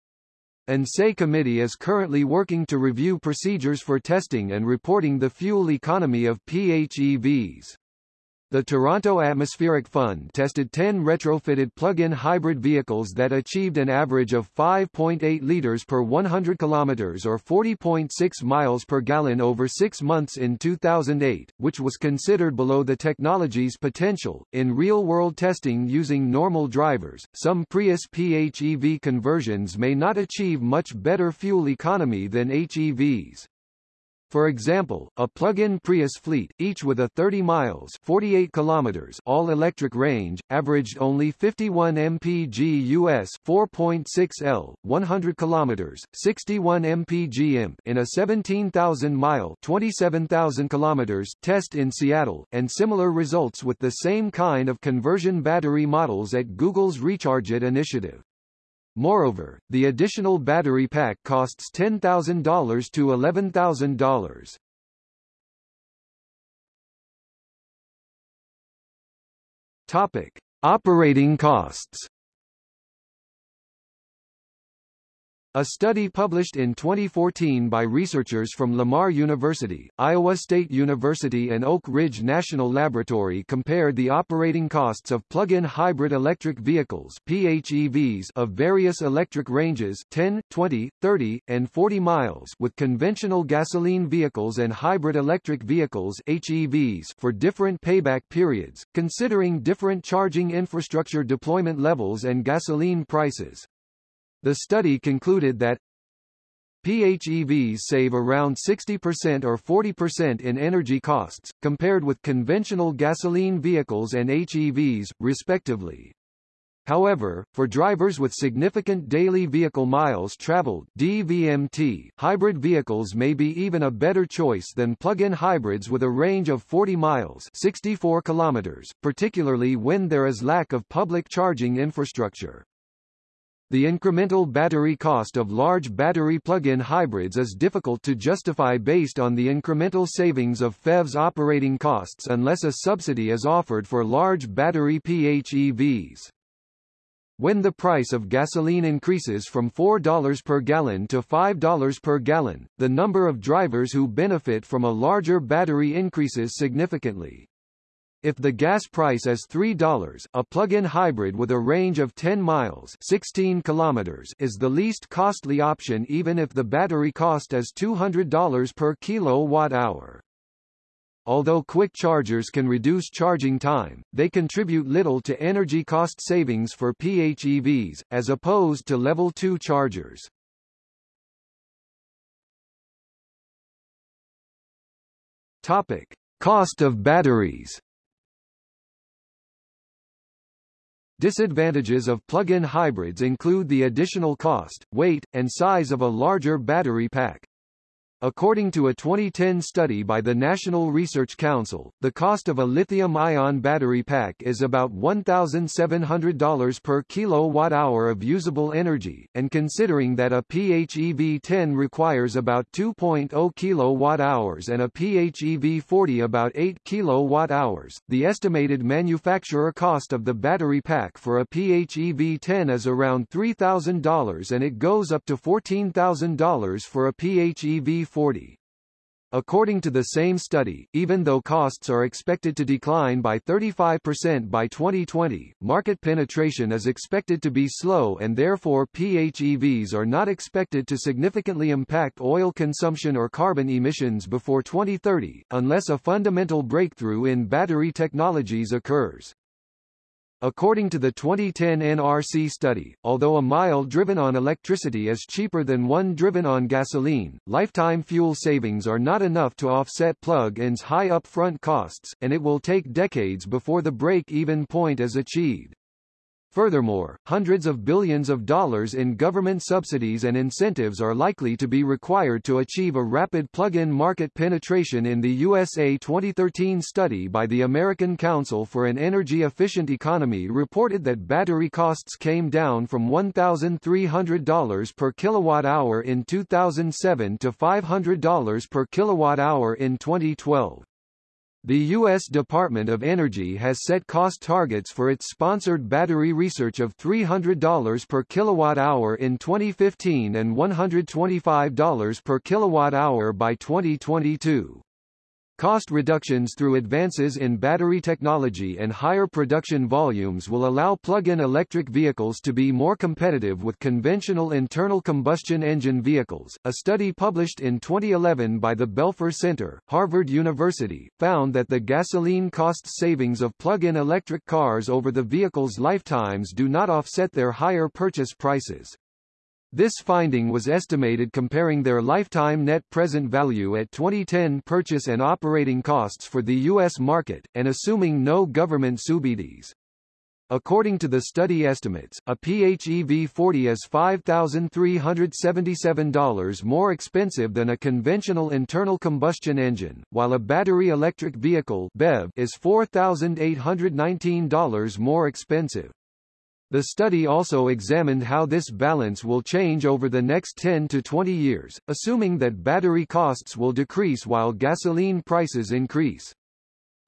SAE committee is currently working to review procedures for testing and reporting the fuel economy of PHEVs. The Toronto Atmospheric Fund tested 10 retrofitted plug-in hybrid vehicles that achieved an average of 5.8 liters per 100 kilometers or 40.6 miles per gallon over 6 months in 2008, which was considered below the technology's potential. In real-world testing using normal drivers, some Prius PHEV conversions may not achieve much better fuel economy than HEVs. For example, a plug-in Prius fleet, each with a 30 miles 48 kilometers all-electric range, averaged only 51 mpg US 4.6 L, 100 kilometers 61 mpg imp in a 17,000-mile 27,000 kilometers test in Seattle, and similar results with the same kind of conversion battery models at Google's Recharge It initiative. Moreover, the additional battery pack costs $10,000 to $11,000. Topic: Operating costs. A study published in 2014 by researchers from Lamar University, Iowa State University and Oak Ridge National Laboratory compared the operating costs of plug-in hybrid electric vehicles PHEVs of various electric ranges 10, 20, 30, and 40 miles with conventional gasoline vehicles and hybrid electric vehicles HEVs for different payback periods, considering different charging infrastructure deployment levels and gasoline prices. The study concluded that PHEVs save around 60% or 40% in energy costs, compared with conventional gasoline vehicles and HEVs, respectively. However, for drivers with significant daily vehicle miles traveled DVMT, hybrid vehicles may be even a better choice than plug-in hybrids with a range of 40 miles 64 kilometers, particularly when there is lack of public charging infrastructure. The incremental battery cost of large battery plug-in hybrids is difficult to justify based on the incremental savings of FEV's operating costs unless a subsidy is offered for large battery PHEVs. When the price of gasoline increases from $4 per gallon to $5 per gallon, the number of drivers who benefit from a larger battery increases significantly. If the gas price is $3, a plug-in hybrid with a range of 10 miles 16 kilometers is the least costly option even if the battery cost is $200 per kilowatt-hour. Although quick chargers can reduce charging time, they contribute little to energy cost savings for PHEVs, as opposed to Level 2 chargers. Topic. Cost of batteries Disadvantages of plug-in hybrids include the additional cost, weight, and size of a larger battery pack. According to a 2010 study by the National Research Council, the cost of a lithium-ion battery pack is about $1,700 per kilowatt-hour of usable energy, and considering that a PHEV-10 requires about 2.0 kilowatt-hours and a PHEV-40 about 8 kilowatt-hours, the estimated manufacturer cost of the battery pack for a PHEV-10 is around $3,000 and it goes up to $14,000 for a PHEV-40. 2040. According to the same study, even though costs are expected to decline by 35% by 2020, market penetration is expected to be slow and therefore PHEVs are not expected to significantly impact oil consumption or carbon emissions before 2030, unless a fundamental breakthrough in battery technologies occurs. According to the 2010 NRC study, although a mile driven on electricity is cheaper than one driven on gasoline, lifetime fuel savings are not enough to offset plug-ins high upfront costs, and it will take decades before the break-even point is achieved. Furthermore, hundreds of billions of dollars in government subsidies and incentives are likely to be required to achieve a rapid plug-in market penetration in the USA 2013 study by the American Council for an Energy Efficient Economy reported that battery costs came down from $1,300 per kilowatt-hour in 2007 to $500 per kilowatt-hour in 2012. The U.S. Department of Energy has set cost targets for its sponsored battery research of $300 per kilowatt-hour in 2015 and $125 per kilowatt-hour by 2022. Cost reductions through advances in battery technology and higher production volumes will allow plug-in electric vehicles to be more competitive with conventional internal combustion engine vehicles. A study published in 2011 by the Belfer Center, Harvard University, found that the gasoline cost savings of plug-in electric cars over the vehicle's lifetimes do not offset their higher purchase prices. This finding was estimated comparing their lifetime net present value at 2010 purchase and operating costs for the U.S. market, and assuming no government subsidies. According to the study estimates, a PHEV 40 is $5,377 more expensive than a conventional internal combustion engine, while a battery electric vehicle BEV is $4,819 more expensive. The study also examined how this balance will change over the next 10 to 20 years, assuming that battery costs will decrease while gasoline prices increase.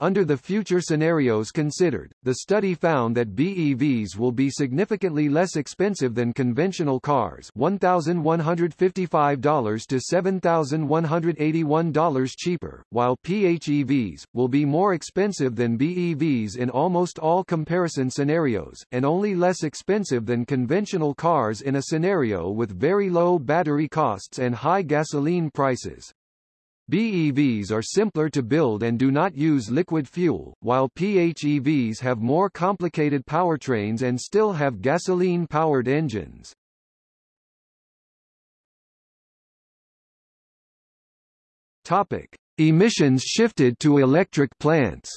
Under the future scenarios considered, the study found that BEVs will be significantly less expensive than conventional cars $1,155 to $7,181 cheaper, while PHEVs, will be more expensive than BEVs in almost all comparison scenarios, and only less expensive than conventional cars in a scenario with very low battery costs and high gasoline prices. BEVs are simpler to build and do not use liquid fuel, while PHEVs have more complicated powertrains and still have gasoline-powered engines. Topic: Emissions shifted to electric plants.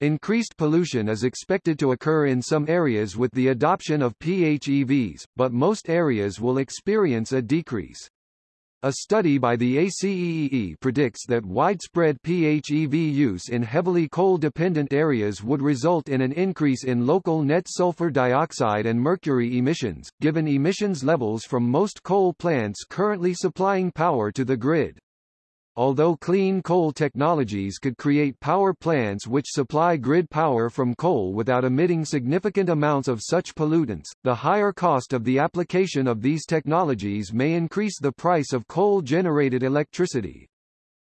Increased pollution is expected to occur in some areas with the adoption of PHEVs, but most areas will experience a decrease. A study by the ACEEE predicts that widespread PHEV use in heavily coal-dependent areas would result in an increase in local net sulfur dioxide and mercury emissions, given emissions levels from most coal plants currently supplying power to the grid. Although clean coal technologies could create power plants which supply grid power from coal without emitting significant amounts of such pollutants, the higher cost of the application of these technologies may increase the price of coal-generated electricity.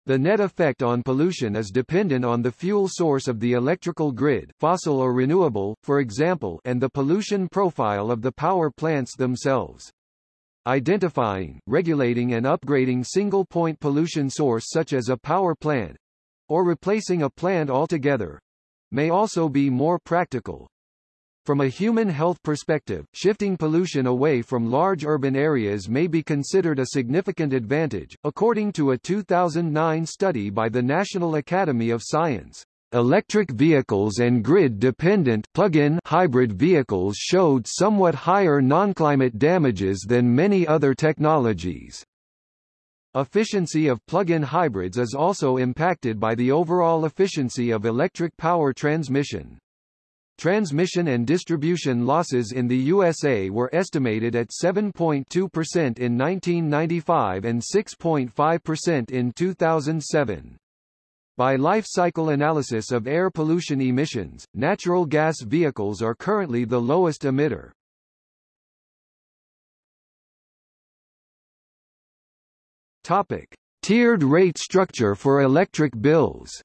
The net effect on pollution is dependent on the fuel source of the electrical grid fossil or renewable, for example and the pollution profile of the power plants themselves. Identifying, regulating and upgrading single-point pollution source such as a power plant or replacing a plant altogether may also be more practical. From a human health perspective, shifting pollution away from large urban areas may be considered a significant advantage, according to a 2009 study by the National Academy of Science. Electric vehicles and grid-dependent plug-in hybrid vehicles showed somewhat higher non-climate damages than many other technologies. Efficiency of plug-in hybrids is also impacted by the overall efficiency of electric power transmission. Transmission and distribution losses in the USA were estimated at 7.2% in 1995 and 6.5% in 2007. By life cycle analysis of air pollution emissions, natural gas vehicles are currently the lowest emitter. Topic: Tiered rate structure for electric bills.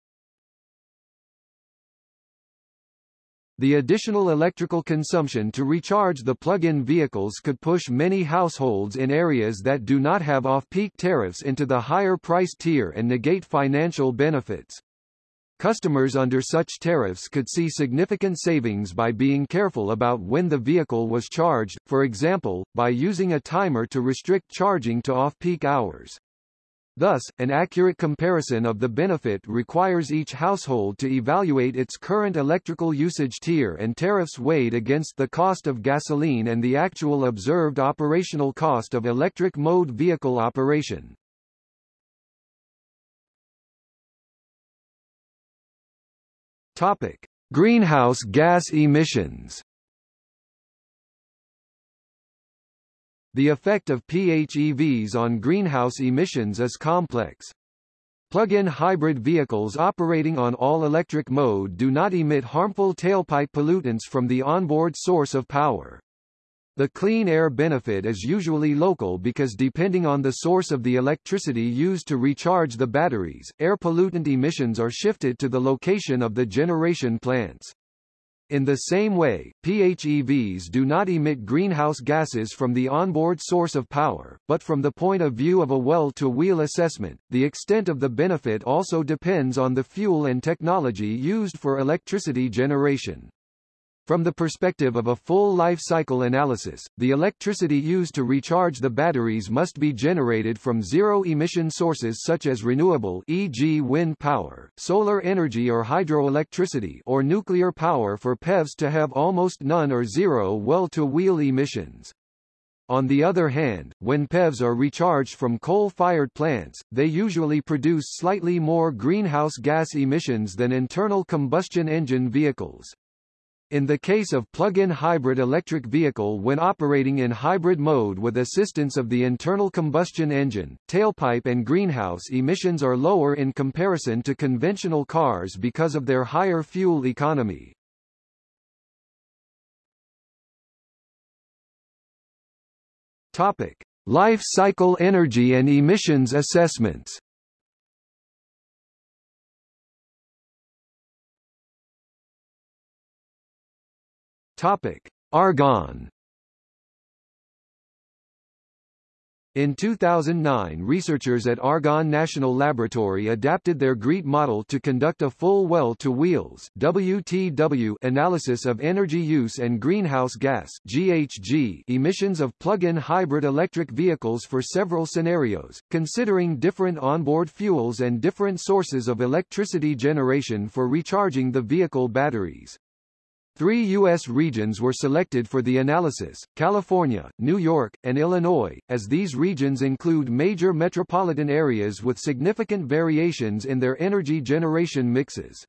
The additional electrical consumption to recharge the plug-in vehicles could push many households in areas that do not have off-peak tariffs into the higher price tier and negate financial benefits. Customers under such tariffs could see significant savings by being careful about when the vehicle was charged, for example, by using a timer to restrict charging to off-peak hours. Thus, an accurate comparison of the benefit requires each household to evaluate its current electrical usage tier and tariffs weighed against the cost of gasoline and the actual observed operational cost of electric mode vehicle operation. Topic: Greenhouse gas emissions. The effect of PHEVs on greenhouse emissions is complex. Plug-in hybrid vehicles operating on all-electric mode do not emit harmful tailpipe pollutants from the onboard source of power. The clean air benefit is usually local because depending on the source of the electricity used to recharge the batteries, air pollutant emissions are shifted to the location of the generation plants. In the same way, PHEVs do not emit greenhouse gases from the onboard source of power, but from the point of view of a well-to-wheel assessment, the extent of the benefit also depends on the fuel and technology used for electricity generation. From the perspective of a full life cycle analysis, the electricity used to recharge the batteries must be generated from zero-emission sources such as renewable e.g. wind power, solar energy or hydroelectricity or nuclear power for PEVs to have almost none or zero well-to-wheel emissions. On the other hand, when PEVs are recharged from coal-fired plants, they usually produce slightly more greenhouse gas emissions than internal combustion engine vehicles. In the case of plug-in hybrid electric vehicle when operating in hybrid mode with assistance of the internal combustion engine, tailpipe and greenhouse emissions are lower in comparison to conventional cars because of their higher fuel economy. Topic: Life cycle energy and emissions assessments. Topic: Argonne. In 2009 researchers at Argonne National Laboratory adapted their GREET model to conduct a full well-to-wheels WTW analysis of energy use and greenhouse gas GHG emissions of plug-in hybrid electric vehicles for several scenarios, considering different onboard fuels and different sources of electricity generation for recharging the vehicle batteries. Three U.S. regions were selected for the analysis, California, New York, and Illinois, as these regions include major metropolitan areas with significant variations in their energy generation mixes.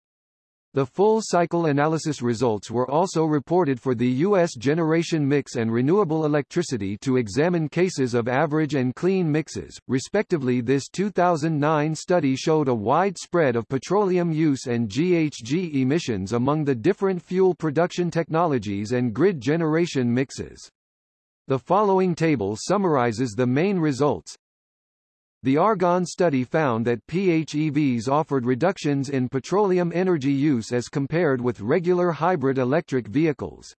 The full cycle analysis results were also reported for the U.S. generation mix and renewable electricity to examine cases of average and clean mixes, respectively this 2009 study showed a wide spread of petroleum use and GHG emissions among the different fuel production technologies and grid generation mixes. The following table summarizes the main results, the Argonne study found that PHEVs offered reductions in petroleum energy use as compared with regular hybrid electric vehicles.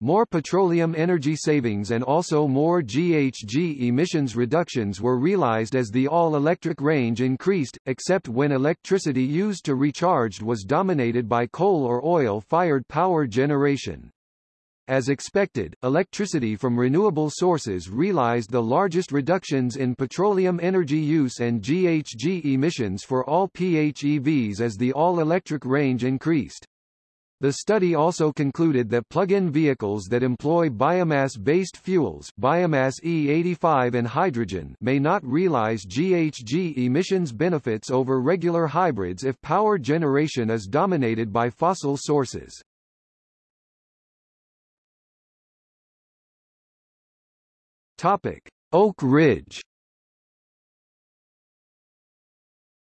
More petroleum energy savings and also more GHG emissions reductions were realized as the all-electric range increased, except when electricity used to recharge was dominated by coal or oil-fired power generation. As expected, electricity from renewable sources realized the largest reductions in petroleum energy use and GHG emissions for all PHEVs as the all-electric range increased. The study also concluded that plug-in vehicles that employ biomass-based fuels biomass E85 and hydrogen may not realize GHG emissions benefits over regular hybrids if power generation is dominated by fossil sources. Topic: Oak Ridge.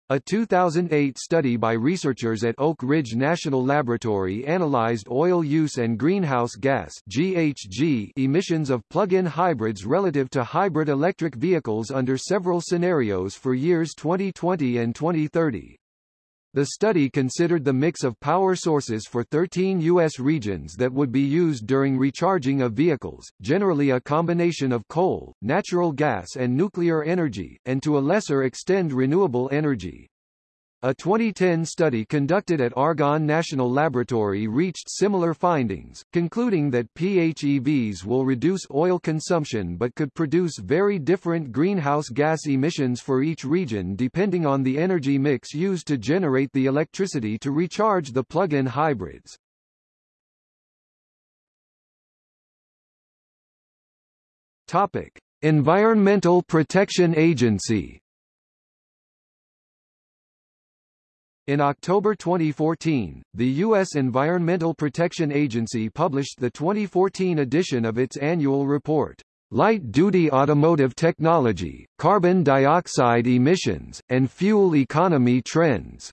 A 2008 study by researchers at Oak Ridge National Laboratory analyzed oil use and greenhouse gas (GHG) emissions of plug-in hybrids relative to hybrid electric vehicles under several scenarios for years 2020 and 2030. The study considered the mix of power sources for 13 U.S. regions that would be used during recharging of vehicles, generally a combination of coal, natural gas and nuclear energy, and to a lesser extent renewable energy. A 2010 study conducted at Argonne National Laboratory reached similar findings, concluding that PHEVs will reduce oil consumption but could produce very different greenhouse gas emissions for each region depending on the energy mix used to generate the electricity to recharge the plug-in hybrids. Topic: Environmental Protection Agency In October 2014, the U.S. Environmental Protection Agency published the 2014 edition of its annual report, Light-Duty Automotive Technology, Carbon Dioxide Emissions, and Fuel Economy Trends.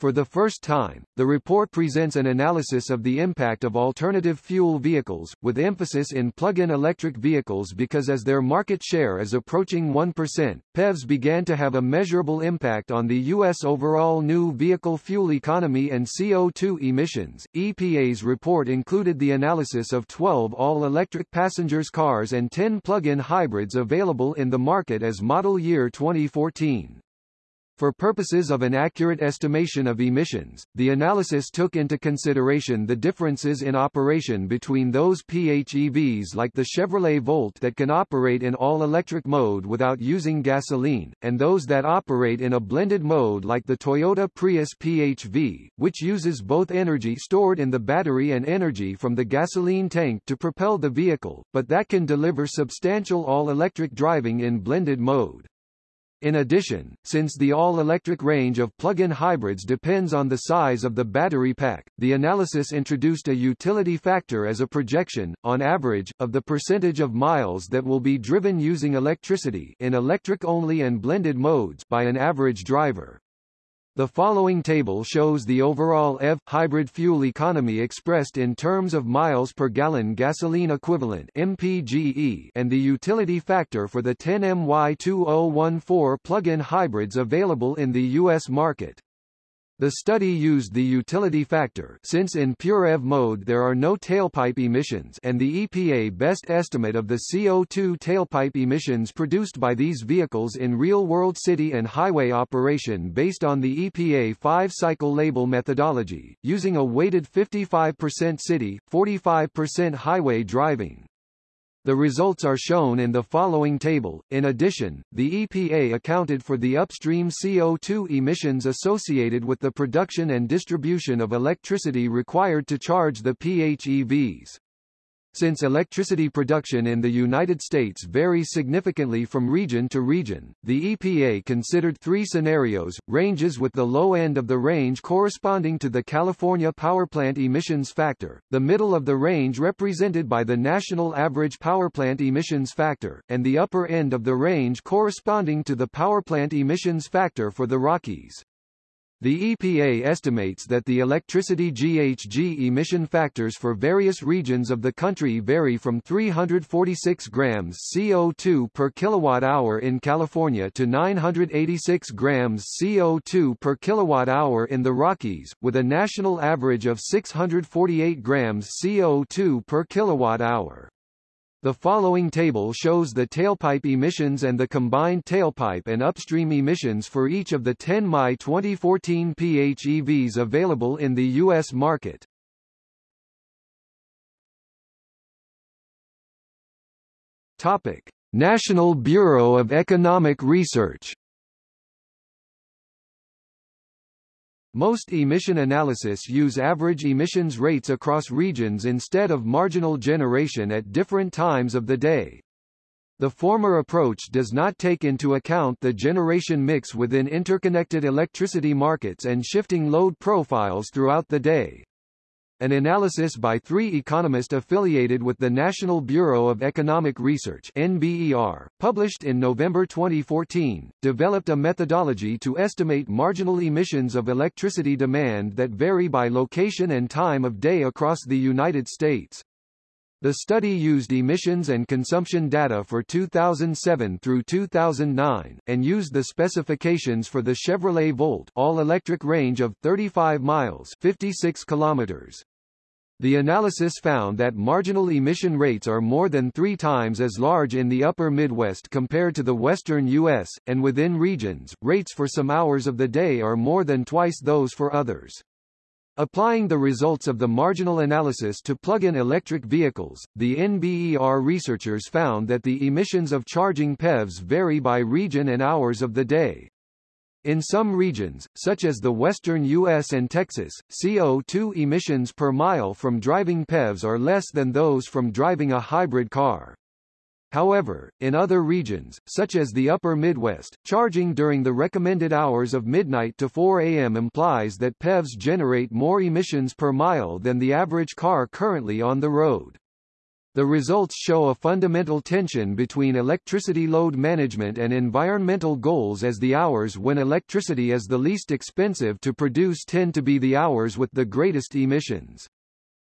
For the first time, the report presents an analysis of the impact of alternative fuel vehicles, with emphasis in plug-in electric vehicles because as their market share is approaching 1%, PEVs began to have a measurable impact on the U.S. overall new vehicle fuel economy and CO2 emissions. EPA's report included the analysis of 12 all-electric passengers cars and 10 plug-in hybrids available in the market as model year 2014. For purposes of an accurate estimation of emissions, the analysis took into consideration the differences in operation between those PHEVs like the Chevrolet Volt that can operate in all-electric mode without using gasoline, and those that operate in a blended mode like the Toyota Prius PHV, which uses both energy stored in the battery and energy from the gasoline tank to propel the vehicle, but that can deliver substantial all-electric driving in blended mode. In addition, since the all-electric range of plug-in hybrids depends on the size of the battery pack, the analysis introduced a utility factor as a projection, on average, of the percentage of miles that will be driven using electricity in electric-only and blended modes by an average driver. The following table shows the overall EV hybrid fuel economy expressed in terms of miles per gallon gasoline equivalent (MPGE) and the utility factor for the 10MY2014 plug-in hybrids available in the US market. The study used the utility factor since in pure EV mode there are no tailpipe emissions and the EPA best estimate of the CO2 tailpipe emissions produced by these vehicles in real-world city and highway operation based on the EPA five-cycle label methodology, using a weighted 55% city, 45% highway driving. The results are shown in the following table. In addition, the EPA accounted for the upstream CO2 emissions associated with the production and distribution of electricity required to charge the PHEVs. Since electricity production in the United States varies significantly from region to region, the EPA considered three scenarios, ranges with the low end of the range corresponding to the California power plant emissions factor, the middle of the range represented by the national average power plant emissions factor, and the upper end of the range corresponding to the power plant emissions factor for the Rockies. The EPA estimates that the electricity GHG emission factors for various regions of the country vary from 346 grams CO2 per kilowatt-hour in California to 986 grams CO2 per kilowatt-hour in the Rockies, with a national average of 648 grams CO2 per kilowatt-hour. The following table shows the tailpipe emissions and the combined tailpipe and upstream emissions for each of the 10 My 2014 PHEVs available in the U.S. market. Topic. National Bureau of Economic Research Most emission analysis use average emissions rates across regions instead of marginal generation at different times of the day. The former approach does not take into account the generation mix within interconnected electricity markets and shifting load profiles throughout the day. An analysis by three economists affiliated with the National Bureau of Economic Research NBER, published in November 2014, developed a methodology to estimate marginal emissions of electricity demand that vary by location and time of day across the United States. The study used emissions and consumption data for 2007 through 2009, and used the specifications for the Chevrolet Volt all-electric range of 35 miles 56 kilometers. The analysis found that marginal emission rates are more than three times as large in the upper Midwest compared to the western U.S., and within regions, rates for some hours of the day are more than twice those for others. Applying the results of the marginal analysis to plug-in electric vehicles, the NBER researchers found that the emissions of charging PEVs vary by region and hours of the day. In some regions, such as the western U.S. and Texas, CO2 emissions per mile from driving PEVs are less than those from driving a hybrid car. However, in other regions, such as the upper Midwest, charging during the recommended hours of midnight to 4 a.m. implies that PEVs generate more emissions per mile than the average car currently on the road. The results show a fundamental tension between electricity load management and environmental goals as the hours when electricity is the least expensive to produce tend to be the hours with the greatest emissions.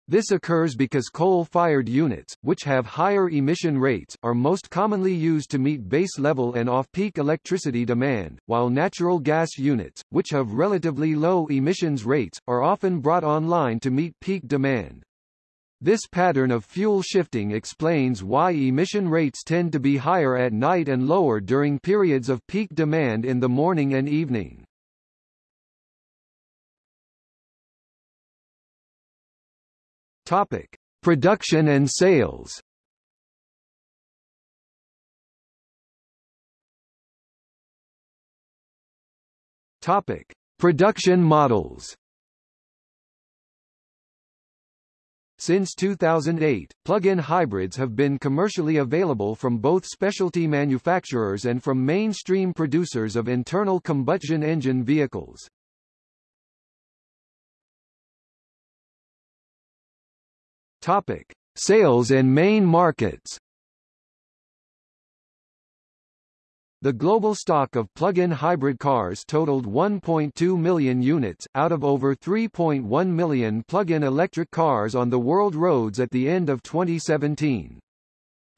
This occurs because coal-fired units, which have higher emission rates, are most commonly used to meet base-level and off-peak electricity demand, while natural gas units, which have relatively low emissions rates, are often brought online to meet peak demand. This pattern of fuel shifting explains why emission rates tend to be higher at night and lower during periods of peak demand in the morning and evening. Topic: Production and sales. Topic: Production models. Since 2008, plug-in hybrids have been commercially available from both specialty manufacturers and from mainstream producers of internal combustion engine vehicles. Topic: Sales and main markets. The global stock of plug-in hybrid cars totaled 1.2 million units, out of over 3.1 million plug-in electric cars on the world roads at the end of 2017.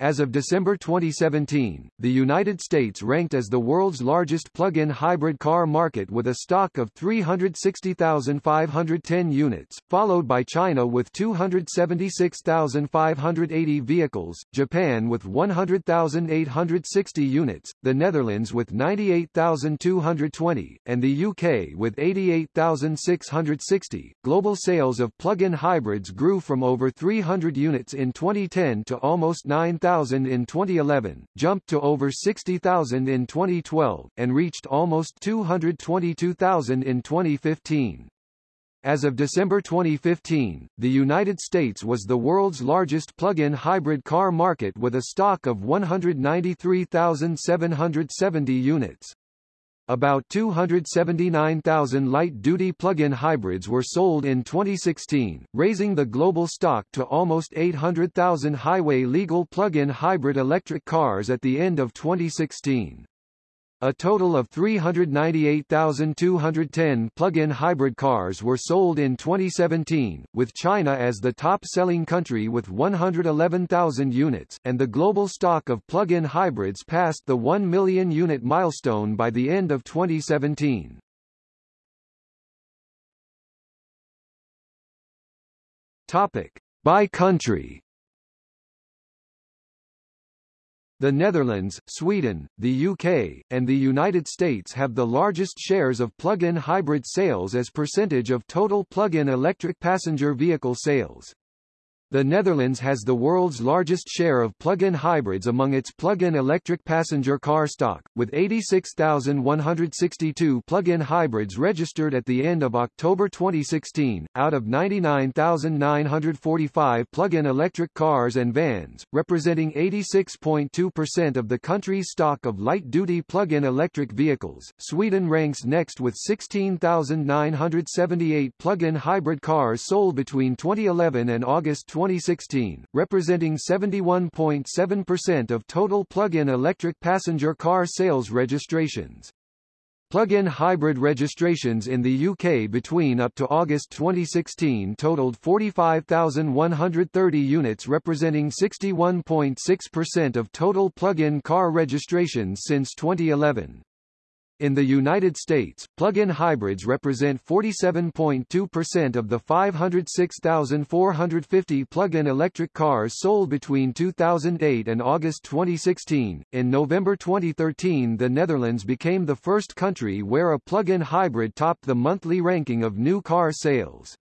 As of December 2017, the United States ranked as the world's largest plug-in hybrid car market with a stock of 360,510 units, followed by China with 276,580 vehicles, Japan with 100,860 units, the Netherlands with 98,220, and the UK with 88,660. Global sales of plug-in hybrids grew from over 300 units in 2010 to almost 9,000 59,000 in 2011, jumped to over 60,000 in 2012, and reached almost 222,000 in 2015. As of December 2015, the United States was the world's largest plug-in hybrid car market with a stock of 193,770 units. About 279,000 light-duty plug-in hybrids were sold in 2016, raising the global stock to almost 800,000 highway-legal plug-in hybrid electric cars at the end of 2016. A total of 398,210 plug-in hybrid cars were sold in 2017, with China as the top-selling country with 111,000 units, and the global stock of plug-in hybrids passed the 1 million unit milestone by the end of 2017. Topic: By country. The Netherlands, Sweden, the UK, and the United States have the largest shares of plug-in hybrid sales as percentage of total plug-in electric passenger vehicle sales. The Netherlands has the world's largest share of plug-in hybrids among its plug-in electric passenger car stock, with 86,162 plug-in hybrids registered at the end of October 2016, out of 99,945 plug-in electric cars and vans, representing 86.2% of the country's stock of light-duty plug-in electric vehicles. Sweden ranks next with 16,978 plug-in hybrid cars sold between 2011 and August 2016, representing 71.7% of total plug-in electric passenger car sales registrations. Plug-in hybrid registrations in the UK between up to August 2016 totaled 45,130 units representing 61.6% of total plug-in car registrations since 2011. In the United States, plug-in hybrids represent 47.2% of the 506,450 plug-in electric cars sold between 2008 and August 2016. In November 2013, the Netherlands became the first country where a plug-in hybrid topped the monthly ranking of new car sales.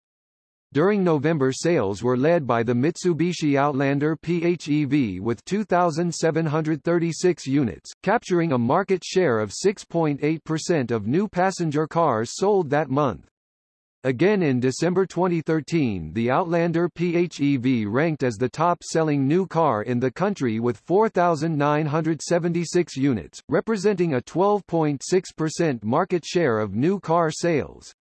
During November sales were led by the Mitsubishi Outlander PHEV with 2,736 units, capturing a market share of 6.8% of new passenger cars sold that month. Again in December 2013 the Outlander PHEV ranked as the top-selling new car in the country with 4,976 units, representing a 12.6% market share of new car sales.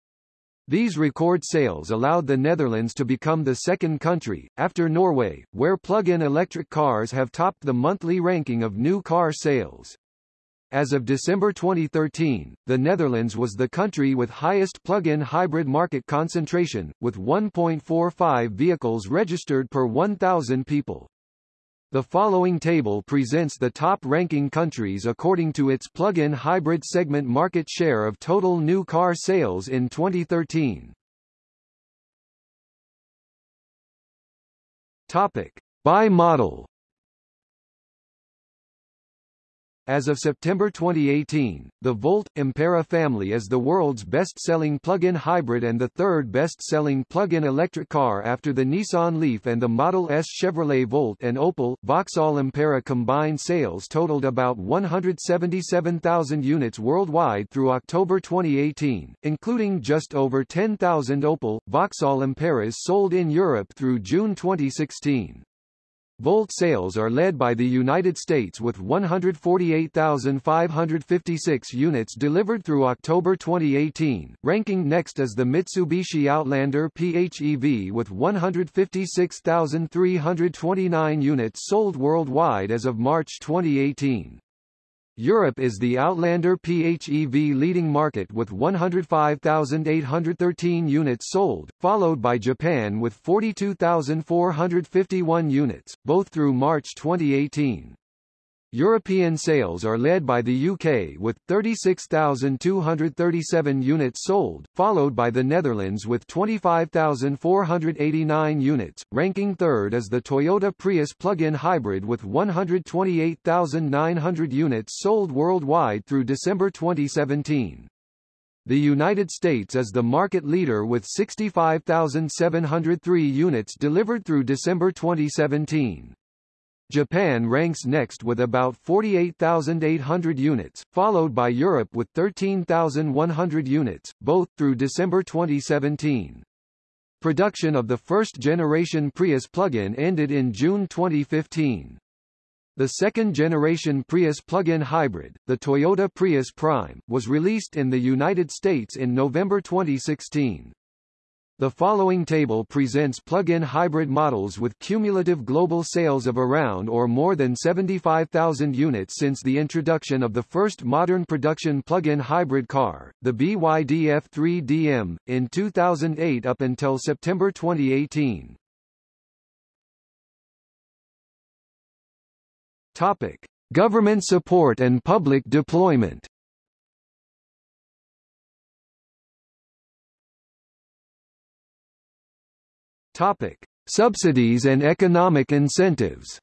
These record sales allowed the Netherlands to become the second country, after Norway, where plug-in electric cars have topped the monthly ranking of new car sales. As of December 2013, the Netherlands was the country with highest plug-in hybrid market concentration, with 1.45 vehicles registered per 1,000 people. The following table presents the top-ranking countries according to its plug-in hybrid segment market share of total new car sales in 2013. Topic: By model. As of September 2018, the Volt Ampera family is the world's best-selling plug-in hybrid and the third best-selling plug-in electric car after the Nissan Leaf and the Model S Chevrolet Volt and Opel. Vauxhall Ampera combined sales totaled about 177,000 units worldwide through October 2018, including just over 10,000 Opel, Vauxhall Amperas sold in Europe through June 2016. Volt sales are led by the United States with 148,556 units delivered through October 2018, ranking next as the Mitsubishi Outlander PHEV with 156,329 units sold worldwide as of March 2018. Europe is the Outlander PHEV leading market with 105,813 units sold, followed by Japan with 42,451 units, both through March 2018. European sales are led by the UK with 36,237 units sold, followed by the Netherlands with 25,489 units, ranking third as the Toyota Prius plug-in hybrid with 128,900 units sold worldwide through December 2017. The United States is the market leader with 65,703 units delivered through December 2017. Japan ranks next with about 48,800 units, followed by Europe with 13,100 units, both through December 2017. Production of the first-generation Prius plug-in ended in June 2015. The second-generation Prius plug-in hybrid, the Toyota Prius Prime, was released in the United States in November 2016. The following table presents plug-in hybrid models with cumulative global sales of around or more than 75,000 units since the introduction of the first modern production plug-in hybrid car, the BYD F3DM, in 2008 up until September 2018. Topic: Government support and public deployment. Topic: Subsidies and economic incentives.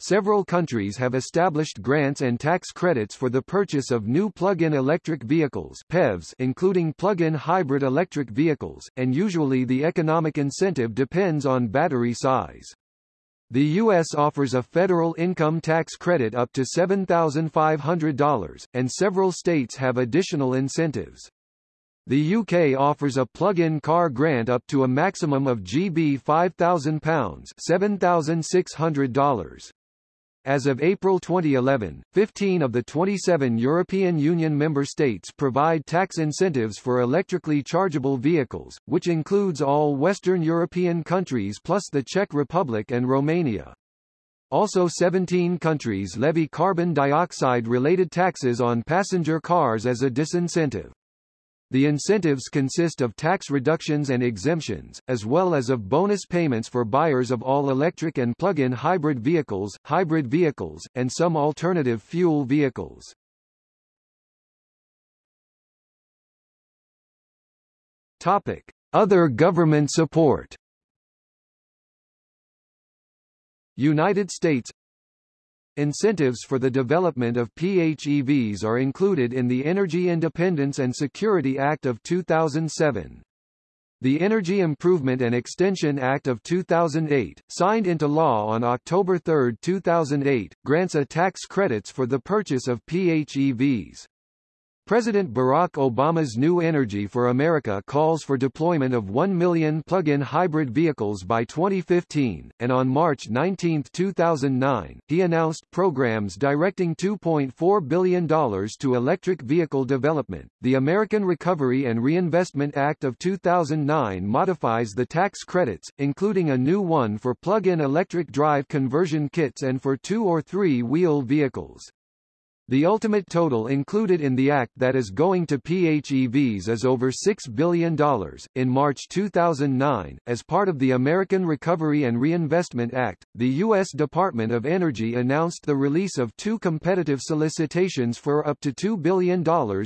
Several countries have established grants and tax credits for the purchase of new plug-in electric vehicles PEVs including plug-in hybrid electric vehicles, and usually the economic incentive depends on battery size. The U.S. offers a federal income tax credit up to $7,500, and several states have additional incentives. The UK offers a plug-in car grant up to a maximum of GB £5,000 $7,600. As of April 2011, 15 of the 27 European Union member states provide tax incentives for electrically chargeable vehicles, which includes all Western European countries plus the Czech Republic and Romania. Also 17 countries levy carbon dioxide-related taxes on passenger cars as a disincentive. The incentives consist of tax reductions and exemptions, as well as of bonus payments for buyers of all-electric and plug-in hybrid vehicles, hybrid vehicles, and some alternative fuel vehicles. Topic: Other government support. United States Incentives for the development of PHEVs are included in the Energy Independence and Security Act of 2007. The Energy Improvement and Extension Act of 2008, signed into law on October 3, 2008, grants a tax credits for the purchase of PHEVs. President Barack Obama's New Energy for America calls for deployment of 1 million plug-in hybrid vehicles by 2015, and on March 19, 2009, he announced programs directing $2.4 billion to electric vehicle development. The American Recovery and Reinvestment Act of 2009 modifies the tax credits, including a new one for plug-in electric drive conversion kits and for two- or three-wheel vehicles. The ultimate total included in the act that is going to PHEVs is over $6 billion. In March 2009, as part of the American Recovery and Reinvestment Act, the U.S. Department of Energy announced the release of two competitive solicitations for up to $2 billion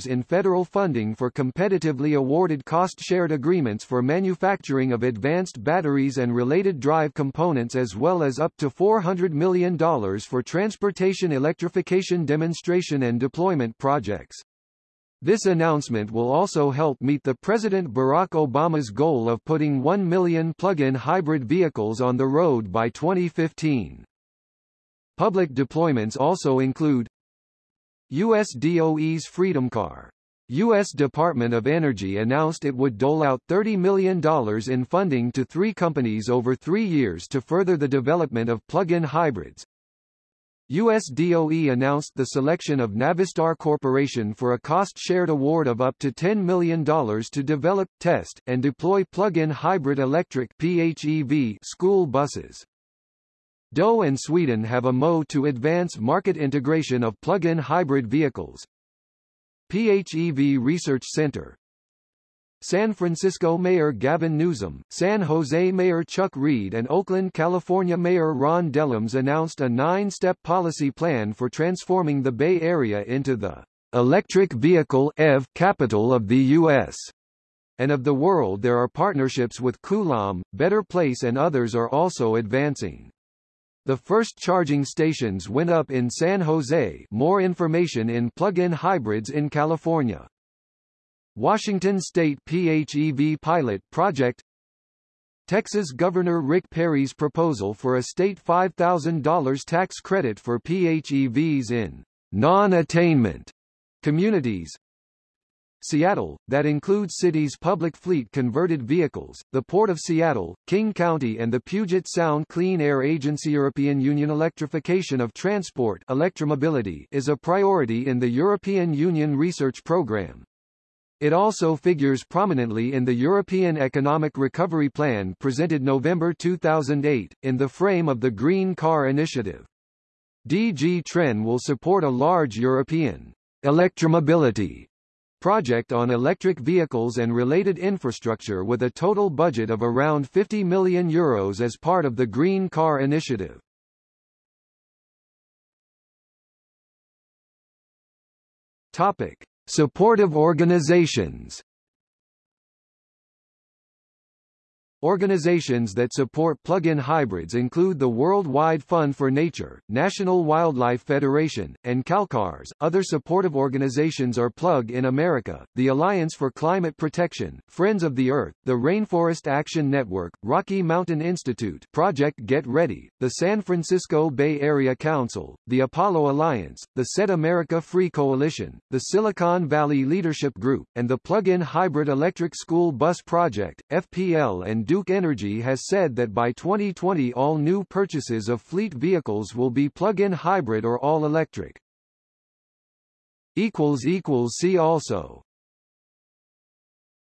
in federal funding for competitively awarded cost-shared agreements for manufacturing of advanced batteries and related drive components as well as up to $400 million for transportation electrification demonstrations demonstration and deployment projects. This announcement will also help meet the President Barack Obama's goal of putting 1 million plug-in hybrid vehicles on the road by 2015. Public deployments also include U.S. DOE's Freedom Car. U.S. Department of Energy announced it would dole out $30 million in funding to three companies over three years to further the development of plug-in hybrids, US DOE announced the selection of Navistar Corporation for a cost-shared award of up to $10 million to develop, test, and deploy plug-in hybrid electric PHEV school buses. DOE and Sweden have a MO to advance market integration of plug-in hybrid vehicles. PHEV Research Center, San Francisco Mayor Gavin Newsom, San Jose Mayor Chuck Reed and Oakland, California Mayor Ron Dellums announced a nine-step policy plan for transforming the Bay Area into the electric vehicle EV capital of the U.S. and of the world there are partnerships with Coulomb, Better Place and others are also advancing. The first charging stations went up in San Jose more information in plug-in hybrids in California. Washington State PHEV pilot project Texas Governor Rick Perry's proposal for a state $5,000 tax credit for PHEVs in non-attainment communities, Seattle, that includes cities' public fleet converted vehicles, the Port of Seattle, King County and the Puget Sound Clean Air Agency European Union electrification of transport electromobility is a priority in the European Union research program. It also figures prominently in the European Economic Recovery Plan presented November 2008, in the frame of the Green Car Initiative. DG TREN will support a large European electromobility project on electric vehicles and related infrastructure with a total budget of around 50 million euros as part of the Green Car Initiative. Topic: Supportive organizations Organizations that support plug-in hybrids include the Worldwide Fund for Nature, National Wildlife Federation, and CalCars. Other supportive organizations are Plug in America, the Alliance for Climate Protection, Friends of the Earth, the Rainforest Action Network, Rocky Mountain Institute, Project Get Ready, the San Francisco Bay Area Council, the Apollo Alliance, the Set America Free Coalition, the Silicon Valley Leadership Group, and the Plug-in Hybrid Electric School Bus Project, FPL and Duke Energy has said that by 2020 all new purchases of fleet vehicles will be plug-in hybrid or all-electric. See also